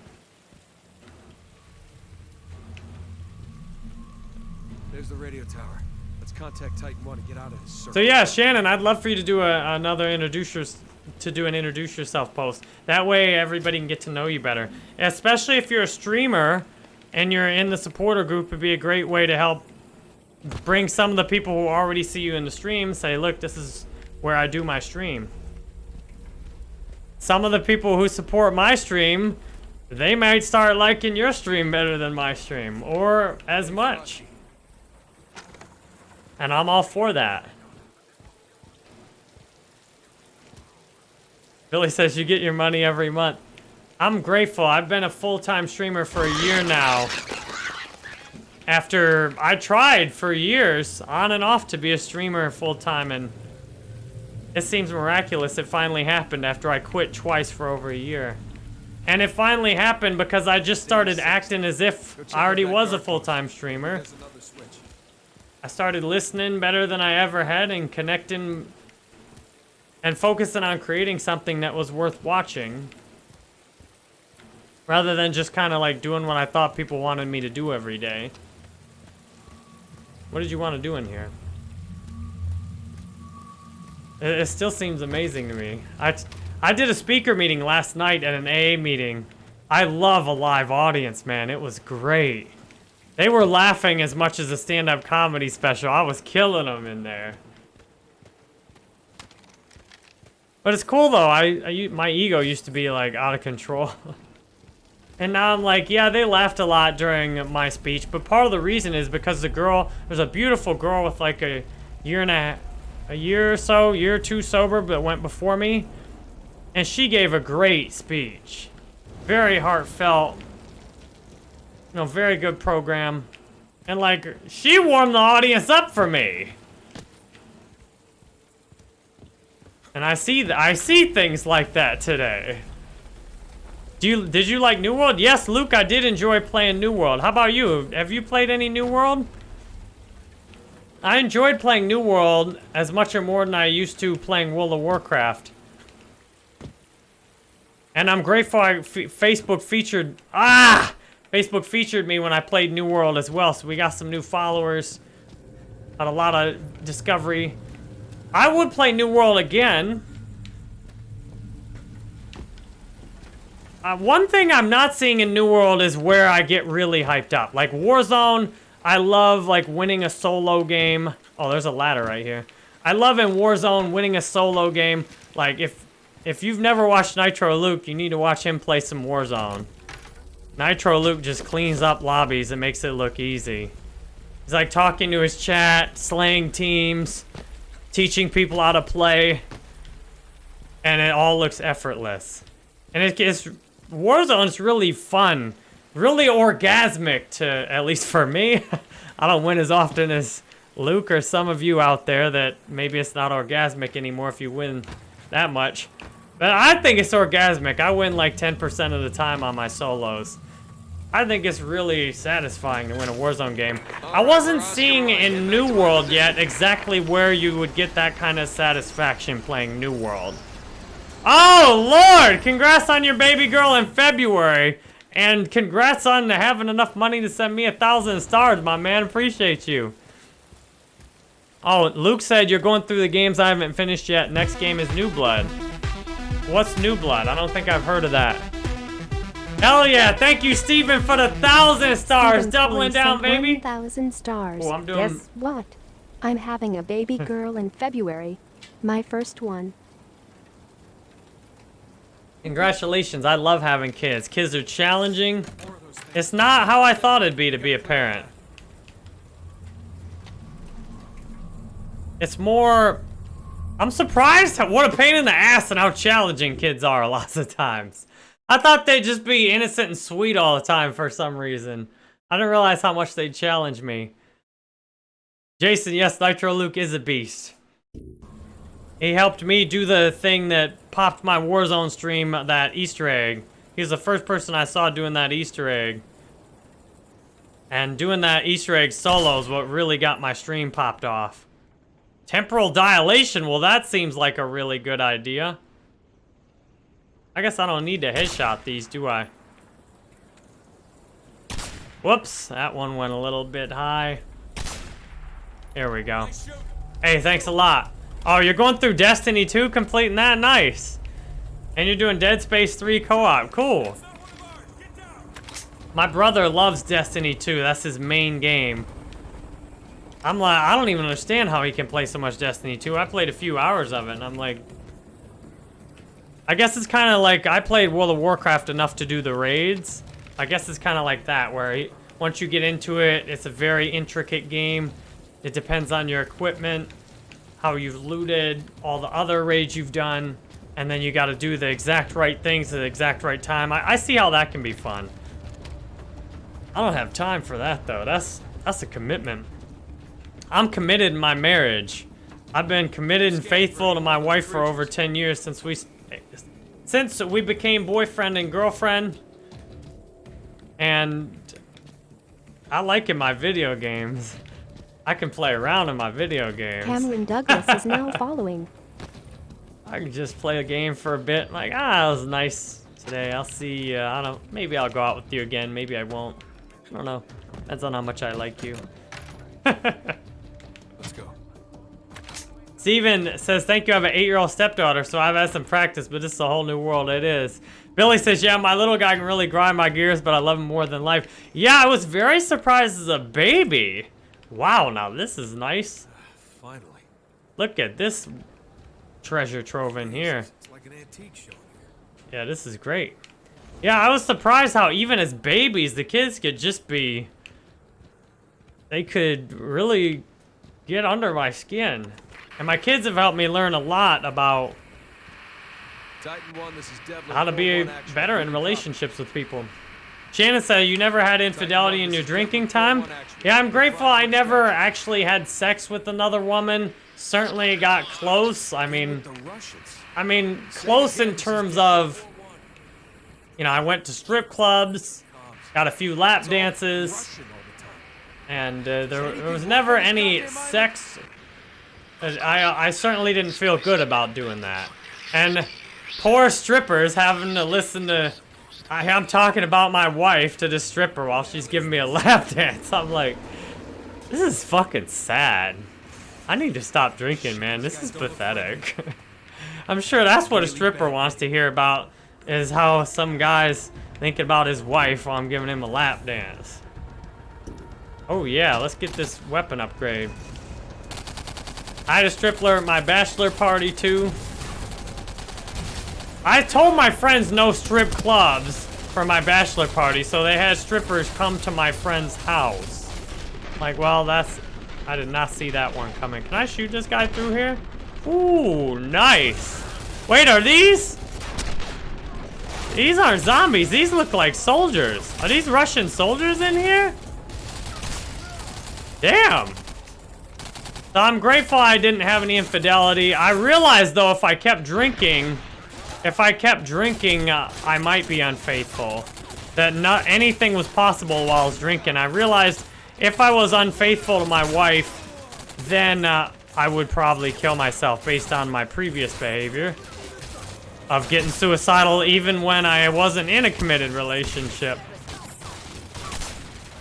There's the radio tower. Let's contact Titan 1 and get out of this circle. So yeah, Shannon, I'd love for you to do a, another introduce your, to do an introduce yourself post. That way everybody can get to know you better. Especially if you're a streamer and you're in the supporter group, it'd be a great way to help bring some of the people who already see you in the stream, say, look, this is where I do my stream. Some of the people who support my stream, they might start liking your stream better than my stream, or as much. And I'm all for that. Billy says you get your money every month. I'm grateful. I've been a full-time streamer for a year now. After I tried for years, on and off, to be a streamer full-time, and it seems miraculous it finally happened after I quit twice for over a year. And it finally happened because I just started acting as if I already was a full-time streamer. I started listening better than I ever had and connecting and focusing on creating something that was worth watching. Rather than just kind of like doing what I thought people wanted me to do every day. What did you want to do in here? It, it still seems amazing to me. I, I did a speaker meeting last night at an AA meeting. I love a live audience, man. It was great. They were laughing as much as a stand-up comedy special. I was killing them in there. But it's cool though. I, I my ego used to be like out of control. and now I'm like, yeah, they laughed a lot during my speech, but part of the reason is because the girl, there's a beautiful girl with like a year and a a year or so, year or two sober, but went before me. And she gave a great speech. Very heartfelt. You know, very good program. And like, she warmed the audience up for me. And I see I see things like that today. Do you did you like New World? Yes, Luke, I did enjoy playing New World. How about you? Have you played any New World? I enjoyed playing New World as much or more than I used to playing World of Warcraft. And I'm grateful I, f Facebook featured, ah! Facebook featured me when I played New World as well, so we got some new followers. Got a lot of discovery. I would play New World again. Uh, one thing I'm not seeing in New World is where I get really hyped up. Like Warzone, I love like winning a solo game. Oh, there's a ladder right here. I love in Warzone winning a solo game. Like if if you've never watched Nitro Luke, you need to watch him play some Warzone. Nitro Luke just cleans up lobbies and makes it look easy. He's like talking to his chat, slaying teams, teaching people how to play, and it all looks effortless. And it, it's Warzone's really fun, really orgasmic to at least for me. I don't win as often as Luke or some of you out there that maybe it's not orgasmic anymore if you win that much. But I think it's orgasmic. I win like 10% of the time on my solos. I think it's really satisfying to win a Warzone game. I wasn't seeing in New World yet exactly where you would get that kind of satisfaction playing New World. Oh, Lord! Congrats on your baby girl in February. And congrats on having enough money to send me a thousand stars, my man. Appreciate you. Oh, Luke said you're going through the games I haven't finished yet. Next game is New Blood. What's New Blood? I don't think I've heard of that. Hell yeah! Thank you, Steven, for the thousand stars. Steven Doubling down, baby. 1,000 stars. Oh, I'm doing- Guess what? I'm having a baby girl in February. My first one. Congratulations. I love having kids. Kids are challenging. It's not how I thought it'd be to be a parent. It's more I'm surprised at what a pain in the ass and how challenging kids are lots of times. I thought they'd just be innocent and sweet all the time for some reason. I didn't realize how much they'd challenge me. Jason, yes, Nitro Luke is a beast. He helped me do the thing that popped my Warzone stream, that Easter egg. He was the first person I saw doing that Easter egg. And doing that Easter egg solo is what really got my stream popped off. Temporal dilation, well that seems like a really good idea. I guess I don't need to headshot these, do I? Whoops, that one went a little bit high. There we go. Hey, thanks a lot. Oh, you're going through Destiny 2, completing that? Nice. And you're doing Dead Space 3 co-op. Cool. My brother loves Destiny 2. That's his main game. I'm like, I don't even understand how he can play so much Destiny 2. I played a few hours of it, and I'm like... I guess it's kind of like, I played World of Warcraft enough to do the raids. I guess it's kind of like that, where he, once you get into it, it's a very intricate game. It depends on your equipment, how you've looted, all the other raids you've done, and then you got to do the exact right things at the exact right time. I, I see how that can be fun. I don't have time for that though. That's that's a commitment. I'm committed in my marriage. I've been committed and faithful to my wife for over 10 years since we since we became boyfriend and girlfriend. And I like in my video games. I can play around in my video games. Cameron Douglas is now following. I can just play a game for a bit. Like, ah, it was nice today. I'll see. Uh, I don't. Maybe I'll go out with you again. Maybe I won't. I don't know. Depends on how much I like you. Let's go. Steven says, thank you. I have an eight-year-old stepdaughter, so I've had some practice, but this is a whole new world. It is. Billy says, yeah, my little guy can really grind my gears, but I love him more than life. Yeah, I was very surprised as a baby. Wow, now this is nice. Finally. Look at this treasure trove in here. It's like an antique show. Yeah, this is great. Yeah, I was surprised how even as babies, the kids could just be... They could really get under my skin. And my kids have helped me learn a lot about Titan 1, this is how to be better in relationships with people. Shannon said, you never had infidelity in your drinking time? Yeah, I'm grateful I never actually had sex with another woman. Certainly got close. I mean, I mean, close in terms of, you know, I went to strip clubs, got a few lap dances, and uh, there, there was never any sex. Uh, I, I certainly didn't feel good about doing that. And poor strippers having to listen to, I, I'm talking about my wife to the stripper while she's giving me a lap dance. I'm like, this is fucking sad. I need to stop drinking, man. This is pathetic. I'm sure that's what a stripper wants to hear about, is how some guy's thinking about his wife while I'm giving him a lap dance. Oh yeah, let's get this weapon upgrade. I had a stripper at my bachelor party too. I told my friends no strip clubs for my bachelor party, so they had strippers come to my friend's house. Like, well, that's... I did not see that one coming. Can I shoot this guy through here? Ooh, nice. Wait, are these? These aren't zombies. These look like soldiers. Are these Russian soldiers in here? Damn. So I'm grateful I didn't have any infidelity. I realized, though, if I kept drinking, if I kept drinking, uh, I might be unfaithful. That not anything was possible while I was drinking. I realized if I was unfaithful to my wife, then uh, I would probably kill myself based on my previous behavior of getting suicidal even when I wasn't in a committed relationship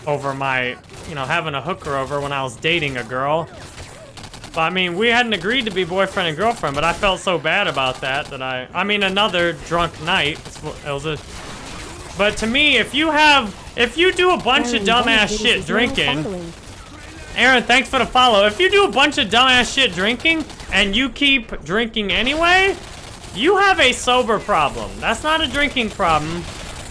over my, you know, having a hooker over when I was dating a girl. But I mean, we hadn't agreed to be boyfriend and girlfriend, but I felt so bad about that that I, I mean, another drunk night. It was a, but to me, if you have, if you do a bunch of dumbass shit drinking, following. Aaron, thanks for the follow. If you do a bunch of dumbass shit drinking and you keep drinking anyway, you have a sober problem. That's not a drinking problem.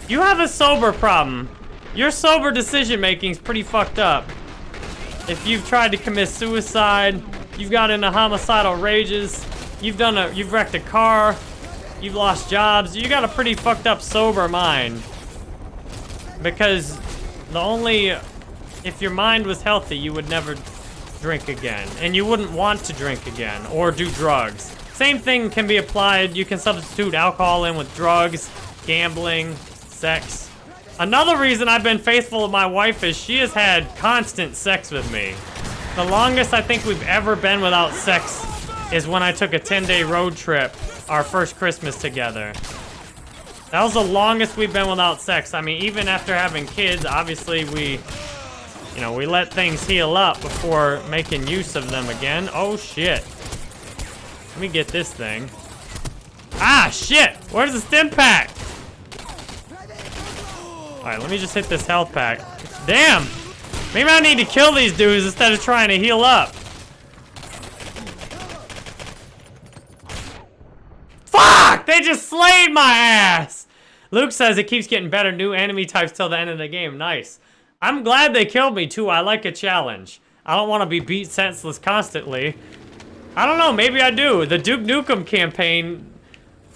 You have a sober problem. Your sober decision making is pretty fucked up. If you've tried to commit suicide, you've got into homicidal rages, you've done a, you've wrecked a car, you've lost jobs, you got a pretty fucked up sober mind. Because the only, if your mind was healthy, you would never drink again. And you wouldn't want to drink again or do drugs. Same thing can be applied. You can substitute alcohol in with drugs, gambling, sex. Another reason I've been faithful to my wife is she has had constant sex with me. The longest I think we've ever been without sex is when I took a 10-day road trip, our first Christmas together. That was the longest we've been without sex. I mean, even after having kids, obviously we, you know, we let things heal up before making use of them again. Oh, shit. Let me get this thing. Ah, shit! Where's the stim pack? Alright, let me just hit this health pack. Damn! Maybe I need to kill these dudes instead of trying to heal up. Fuck! They just slayed my ass! Luke says it keeps getting better. New enemy types till the end of the game. Nice. I'm glad they killed me too. I like a challenge. I don't want to be beat senseless constantly. I don't know. Maybe I do. The Duke Nukem campaign,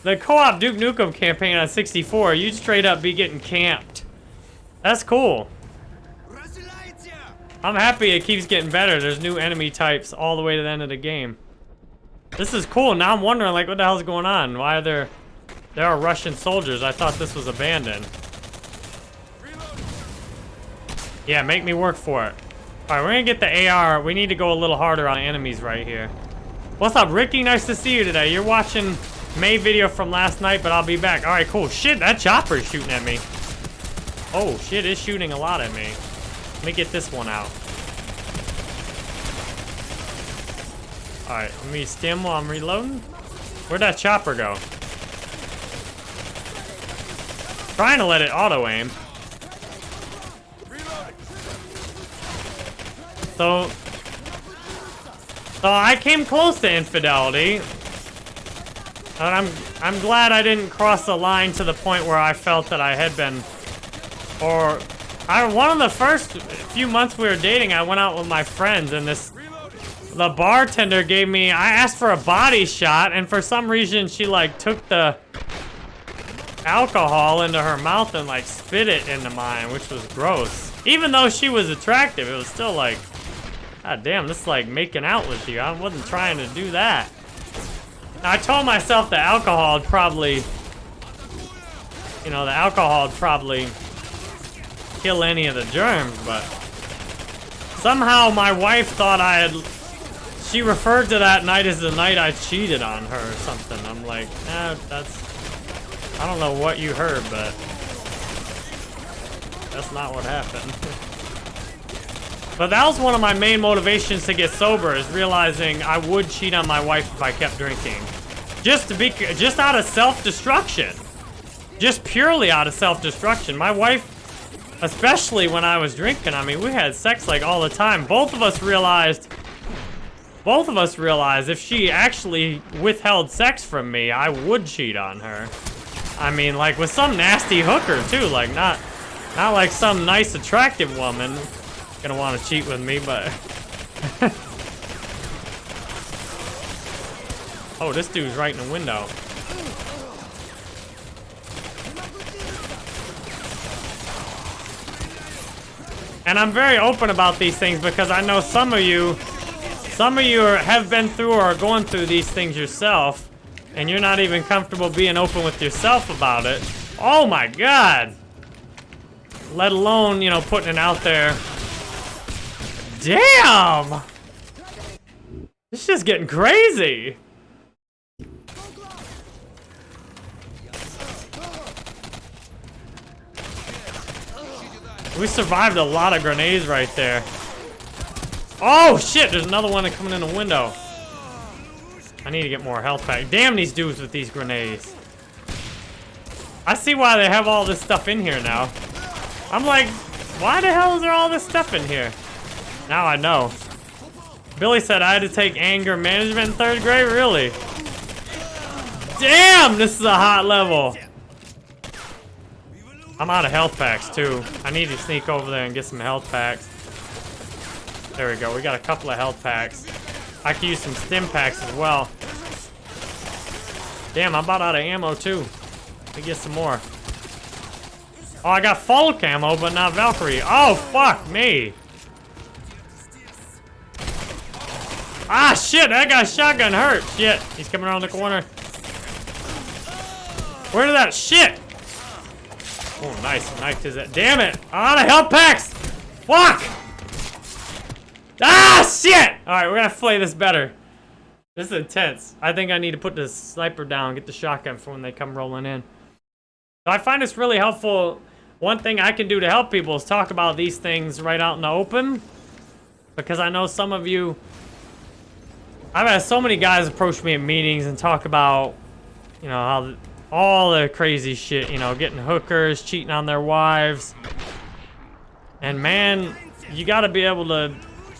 the co-op Duke Nukem campaign on 64, you'd straight up be getting camped. That's cool. I'm happy it keeps getting better. There's new enemy types all the way to the end of the game. This is cool. Now I'm wondering, like, what the hell's going on? Why are there... There are Russian soldiers. I thought this was abandoned. Yeah, make me work for it. Alright, we're gonna get the AR. We need to go a little harder on enemies right here. What's up, Ricky? Nice to see you today. You're watching May video from last night, but I'll be back. Alright, cool. Shit, that chopper is shooting at me. Oh, shit, it's shooting a lot at me. Let me get this one out. Alright, let me stim while I'm reloading. Where'd that chopper go? Trying to let it auto-aim. So... So I came close to infidelity. And I'm, I'm glad I didn't cross the line to the point where I felt that I had been... Or... I, one of the first few months we were dating, I went out with my friends and this the bartender gave me, I asked for a body shot, and for some reason she like took the alcohol into her mouth and like spit it into mine, which was gross. Even though she was attractive, it was still like, god damn, this is like making out with you. I wasn't trying to do that. I told myself the alcohol probably, you know, the alcohol probably kill any of the germs, but somehow my wife thought I had she referred to that night as the night I cheated on her or something. I'm like, eh, that's... I don't know what you heard, but... That's not what happened. but that was one of my main motivations to get sober, is realizing I would cheat on my wife if I kept drinking. Just to be... Just out of self-destruction. Just purely out of self-destruction. My wife, especially when I was drinking, I mean, we had sex like all the time. Both of us realized both of us realized if she actually withheld sex from me, I would cheat on her. I mean, like, with some nasty hooker, too. Like, not, not like some nice, attractive woman gonna want to cheat with me, but... oh, this dude's right in the window. And I'm very open about these things because I know some of you some of you are, have been through or are going through these things yourself, and you're not even comfortable being open with yourself about it. Oh my god! Let alone, you know, putting it out there. Damn! It's just getting crazy. We survived a lot of grenades right there. Oh, shit! There's another one coming in the window. I need to get more health pack. Damn these dudes with these grenades. I see why they have all this stuff in here now. I'm like, why the hell is there all this stuff in here? Now I know. Billy said I had to take anger management in third grade? Really? Damn, this is a hot level. I'm out of health packs, too. I need to sneak over there and get some health packs. There we go. We got a couple of health packs. I could use some stim packs as well. Damn, I'm about out of ammo too. Let me get some more. Oh, I got full camo, but not Valkyrie. Oh, fuck me. Ah, shit, that guy's shotgun hurt. Shit, he's coming around the corner. Where did that shit? Oh, nice. Knifed his Damn it. Ah, the health packs. Fuck. Ah, shit. All right, we're to play this better. This is intense. I think I need to put the sniper down, get the shotgun for when they come rolling in. I find this really helpful. One thing I can do to help people is talk about these things right out in the open. Because I know some of you... I've had so many guys approach me at meetings and talk about, you know, how all the crazy shit, you know, getting hookers, cheating on their wives. And man, you gotta be able to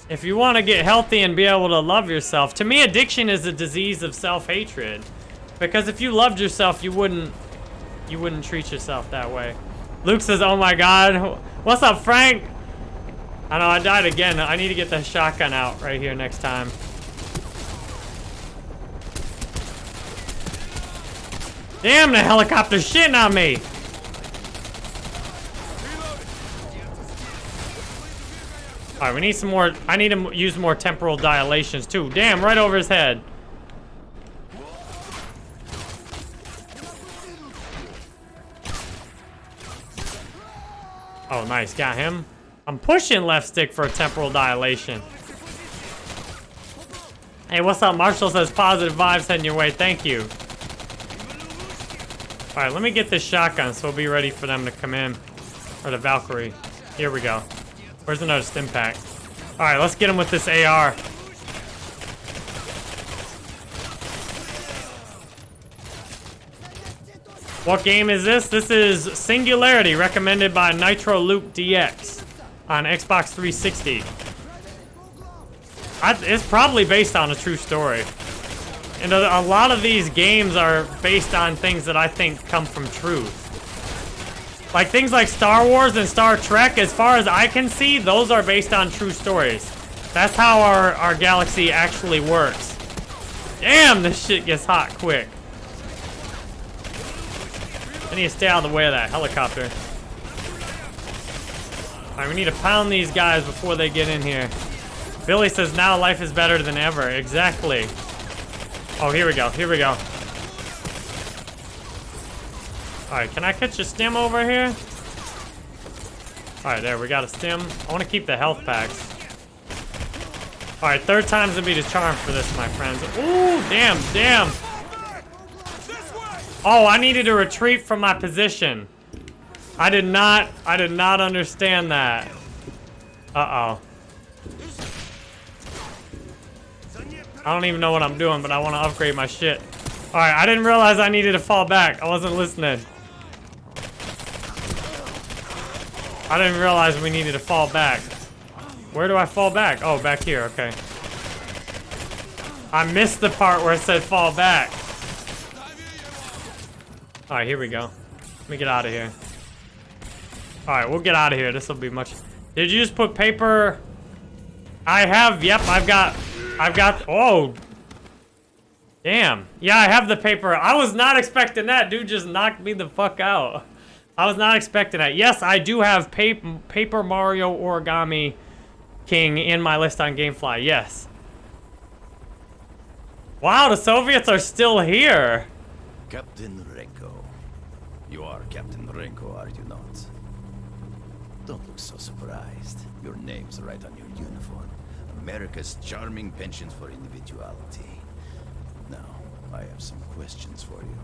if you want to get healthy and be able to love yourself, to me, addiction is a disease of self-hatred. Because if you loved yourself, you wouldn't, you wouldn't treat yourself that way. Luke says, "Oh my God, what's up, Frank?" I know I died again. I need to get the shotgun out right here next time. Damn, the helicopter shitting on me. All right, we need some more. I need to use more temporal dilations too. Damn, right over his head. Oh, nice. Got him. I'm pushing left stick for a temporal dilation. Hey, what's up? Marshall says positive vibes heading your way. Thank you. All right, let me get this shotgun so we'll be ready for them to come in. Or the Valkyrie. Here we go. Where's another stim pack? All right, let's get him with this AR. What game is this? This is Singularity, recommended by Nitro Luke DX on Xbox 360. I, it's probably based on a true story. And a, a lot of these games are based on things that I think come from truth. Like things like Star Wars and Star Trek, as far as I can see, those are based on true stories. That's how our, our galaxy actually works. Damn, this shit gets hot quick. I need to stay out of the way of that helicopter. Alright, we need to pound these guys before they get in here. Billy says now life is better than ever. Exactly. Oh, here we go. Here we go. Alright, can I catch a stim over here? Alright, there, we got a stim. I want to keep the health packs. Alright, third time's gonna be the charm for this, my friends. Ooh, damn, damn. Oh, I needed to retreat from my position. I did not, I did not understand that. Uh-oh. I don't even know what I'm doing, but I want to upgrade my shit. Alright, I didn't realize I needed to fall back. I wasn't listening. I didn't realize we needed to fall back. Where do I fall back? Oh, back here, okay. I missed the part where it said fall back. Alright, here we go. Let me get out of here. Alright, we'll get out of here. This will be much... Did you just put paper... I have, yep, I've got... I've got... Oh! Damn. Yeah, I have the paper. I was not expecting that. Dude just knocked me the fuck out. I was not expecting that. Yes, I do have Paper, Paper Mario Origami King in my list on Gamefly. Yes. Wow, the Soviets are still here. Captain Renko. You are Captain Renko, are you not? Don't look so surprised. Your name's right on your. America's charming penchant for individuality. Now, I have some questions for you.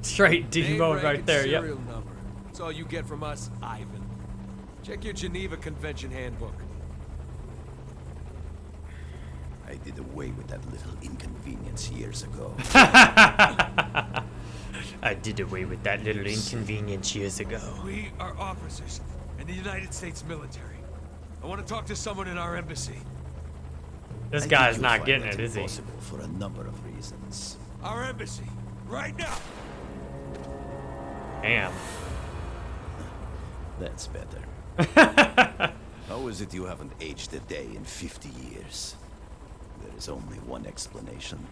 Straight D Name, mode rank, right and there, yep. serial number. That's all you get from us, Ivan. Check your Geneva Convention handbook. I did away with that little inconvenience years ago. I did away with that little inconvenience years ago. We are officers in the United States military. I want to talk to someone in our embassy. This guy's not getting that it, is he? impossible for a number of reasons. Our embassy. Right now. Damn. That's better. How is it you haven't aged a day in 50 years? There is only one explanation.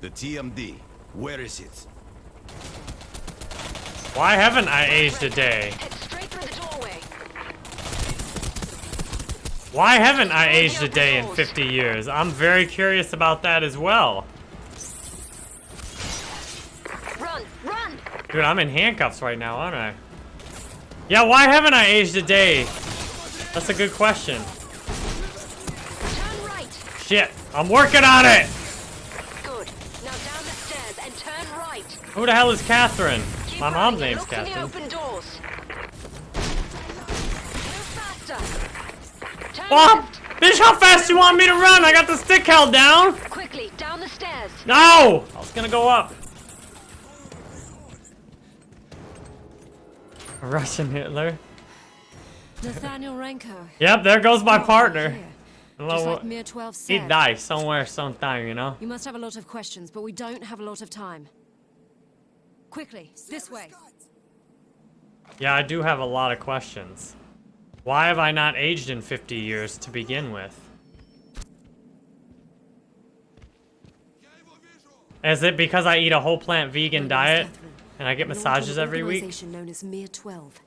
The TMD, Where is it? Why haven't I aged a day? Head straight through the doorway. Why haven't I aged a day in 50 years? I'm very curious about that as well. Run, run! Dude, I'm in handcuffs right now, aren't I? Yeah, why haven't I aged a day? That's a good question. Right. Shit, I'm working on it! Good. Now down the stairs and turn right. Who the hell is Catherine? Keep My mom's name's look Catherine. Faster. Turn Oh, bitch, how fast you want me to run? I got the stick held down. Quickly, down the stairs. No! I was gonna go up. Russian Hitler. Nathaniel Renko. Yep, there goes my partner. here. Hello, like He said. died somewhere, sometime, you know? You must have a lot of questions, but we don't have a lot of time. Quickly, this way. Yeah, I do have a lot of questions. Why have I not aged in 50 years to begin with? Is it because I eat a whole plant vegan diet and I get massages every week? organization known as Mir 12.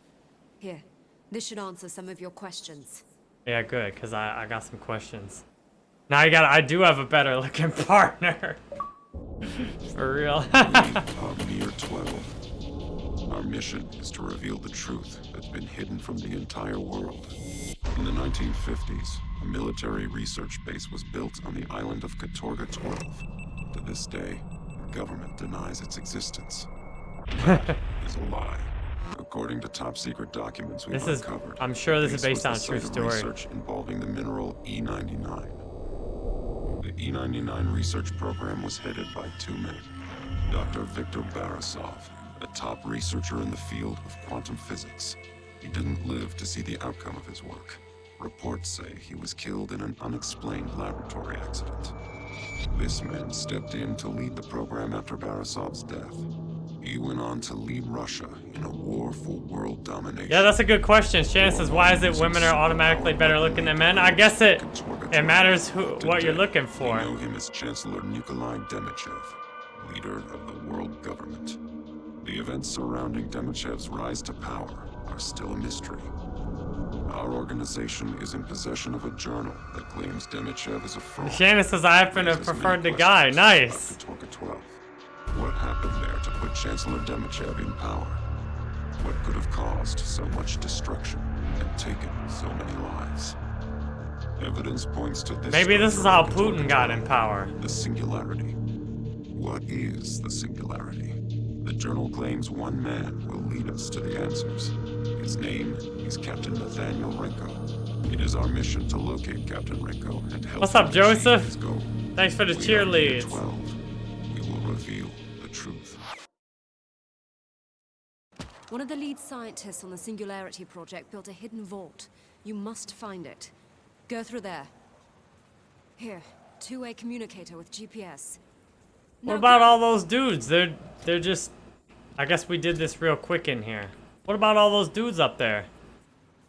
Here, this should answer some of your questions. Yeah, good, because I, I got some questions. Now I got I do have a better looking partner. For real. of Mir 12. Our mission is to reveal the truth that's been hidden from the entire world. In the 1950s, a military research base was built on the island of Katorga 12. To this day, the government denies its existence. That is a lie. According to top secret documents we've This is- uncovered, I'm sure this is based on a true story. Research involving the mineral E99. The E99 research program was headed by two men. Dr. Viktor Barisov, a top researcher in the field of quantum physics. He didn't live to see the outcome of his work. Reports say he was killed in an unexplained laboratory accident. This man stepped in to lead the program after Barisov's death. He went on to lead Russia in a war for world domination. yeah, that's a good question. Shannon says, why is it women are automatically better looking than men? I guess it it matters who what you're looking for. We know him as Chancellor Nikolai Demichev, leader of the world government. The events surrounding Demichev's rise to power are still a mystery. Our organization is in possession of a journal that claims Demichev is a fraud. Shannon says I happen to have preferred the guy. Nice. about Katorga 12. What happened there to put Chancellor Demichev in power? What could have caused so much destruction and taken so many lives? Evidence points to this. Maybe this is how Putin got in power. The singularity. What is the singularity? The journal claims one man will lead us to the answers. His name is Captain Nathaniel Renko. It is our mission to locate Captain Renko and help What's up, him achieve Joseph? his goal. Thanks for the We cheerleads. 12. We will reveal the truth. One of the lead scientists on the Singularity Project built a hidden vault. You must find it. Go through there. Here, two-way communicator with GPS. What about all those dudes? They're they're just I guess we did this real quick in here. What about all those dudes up there?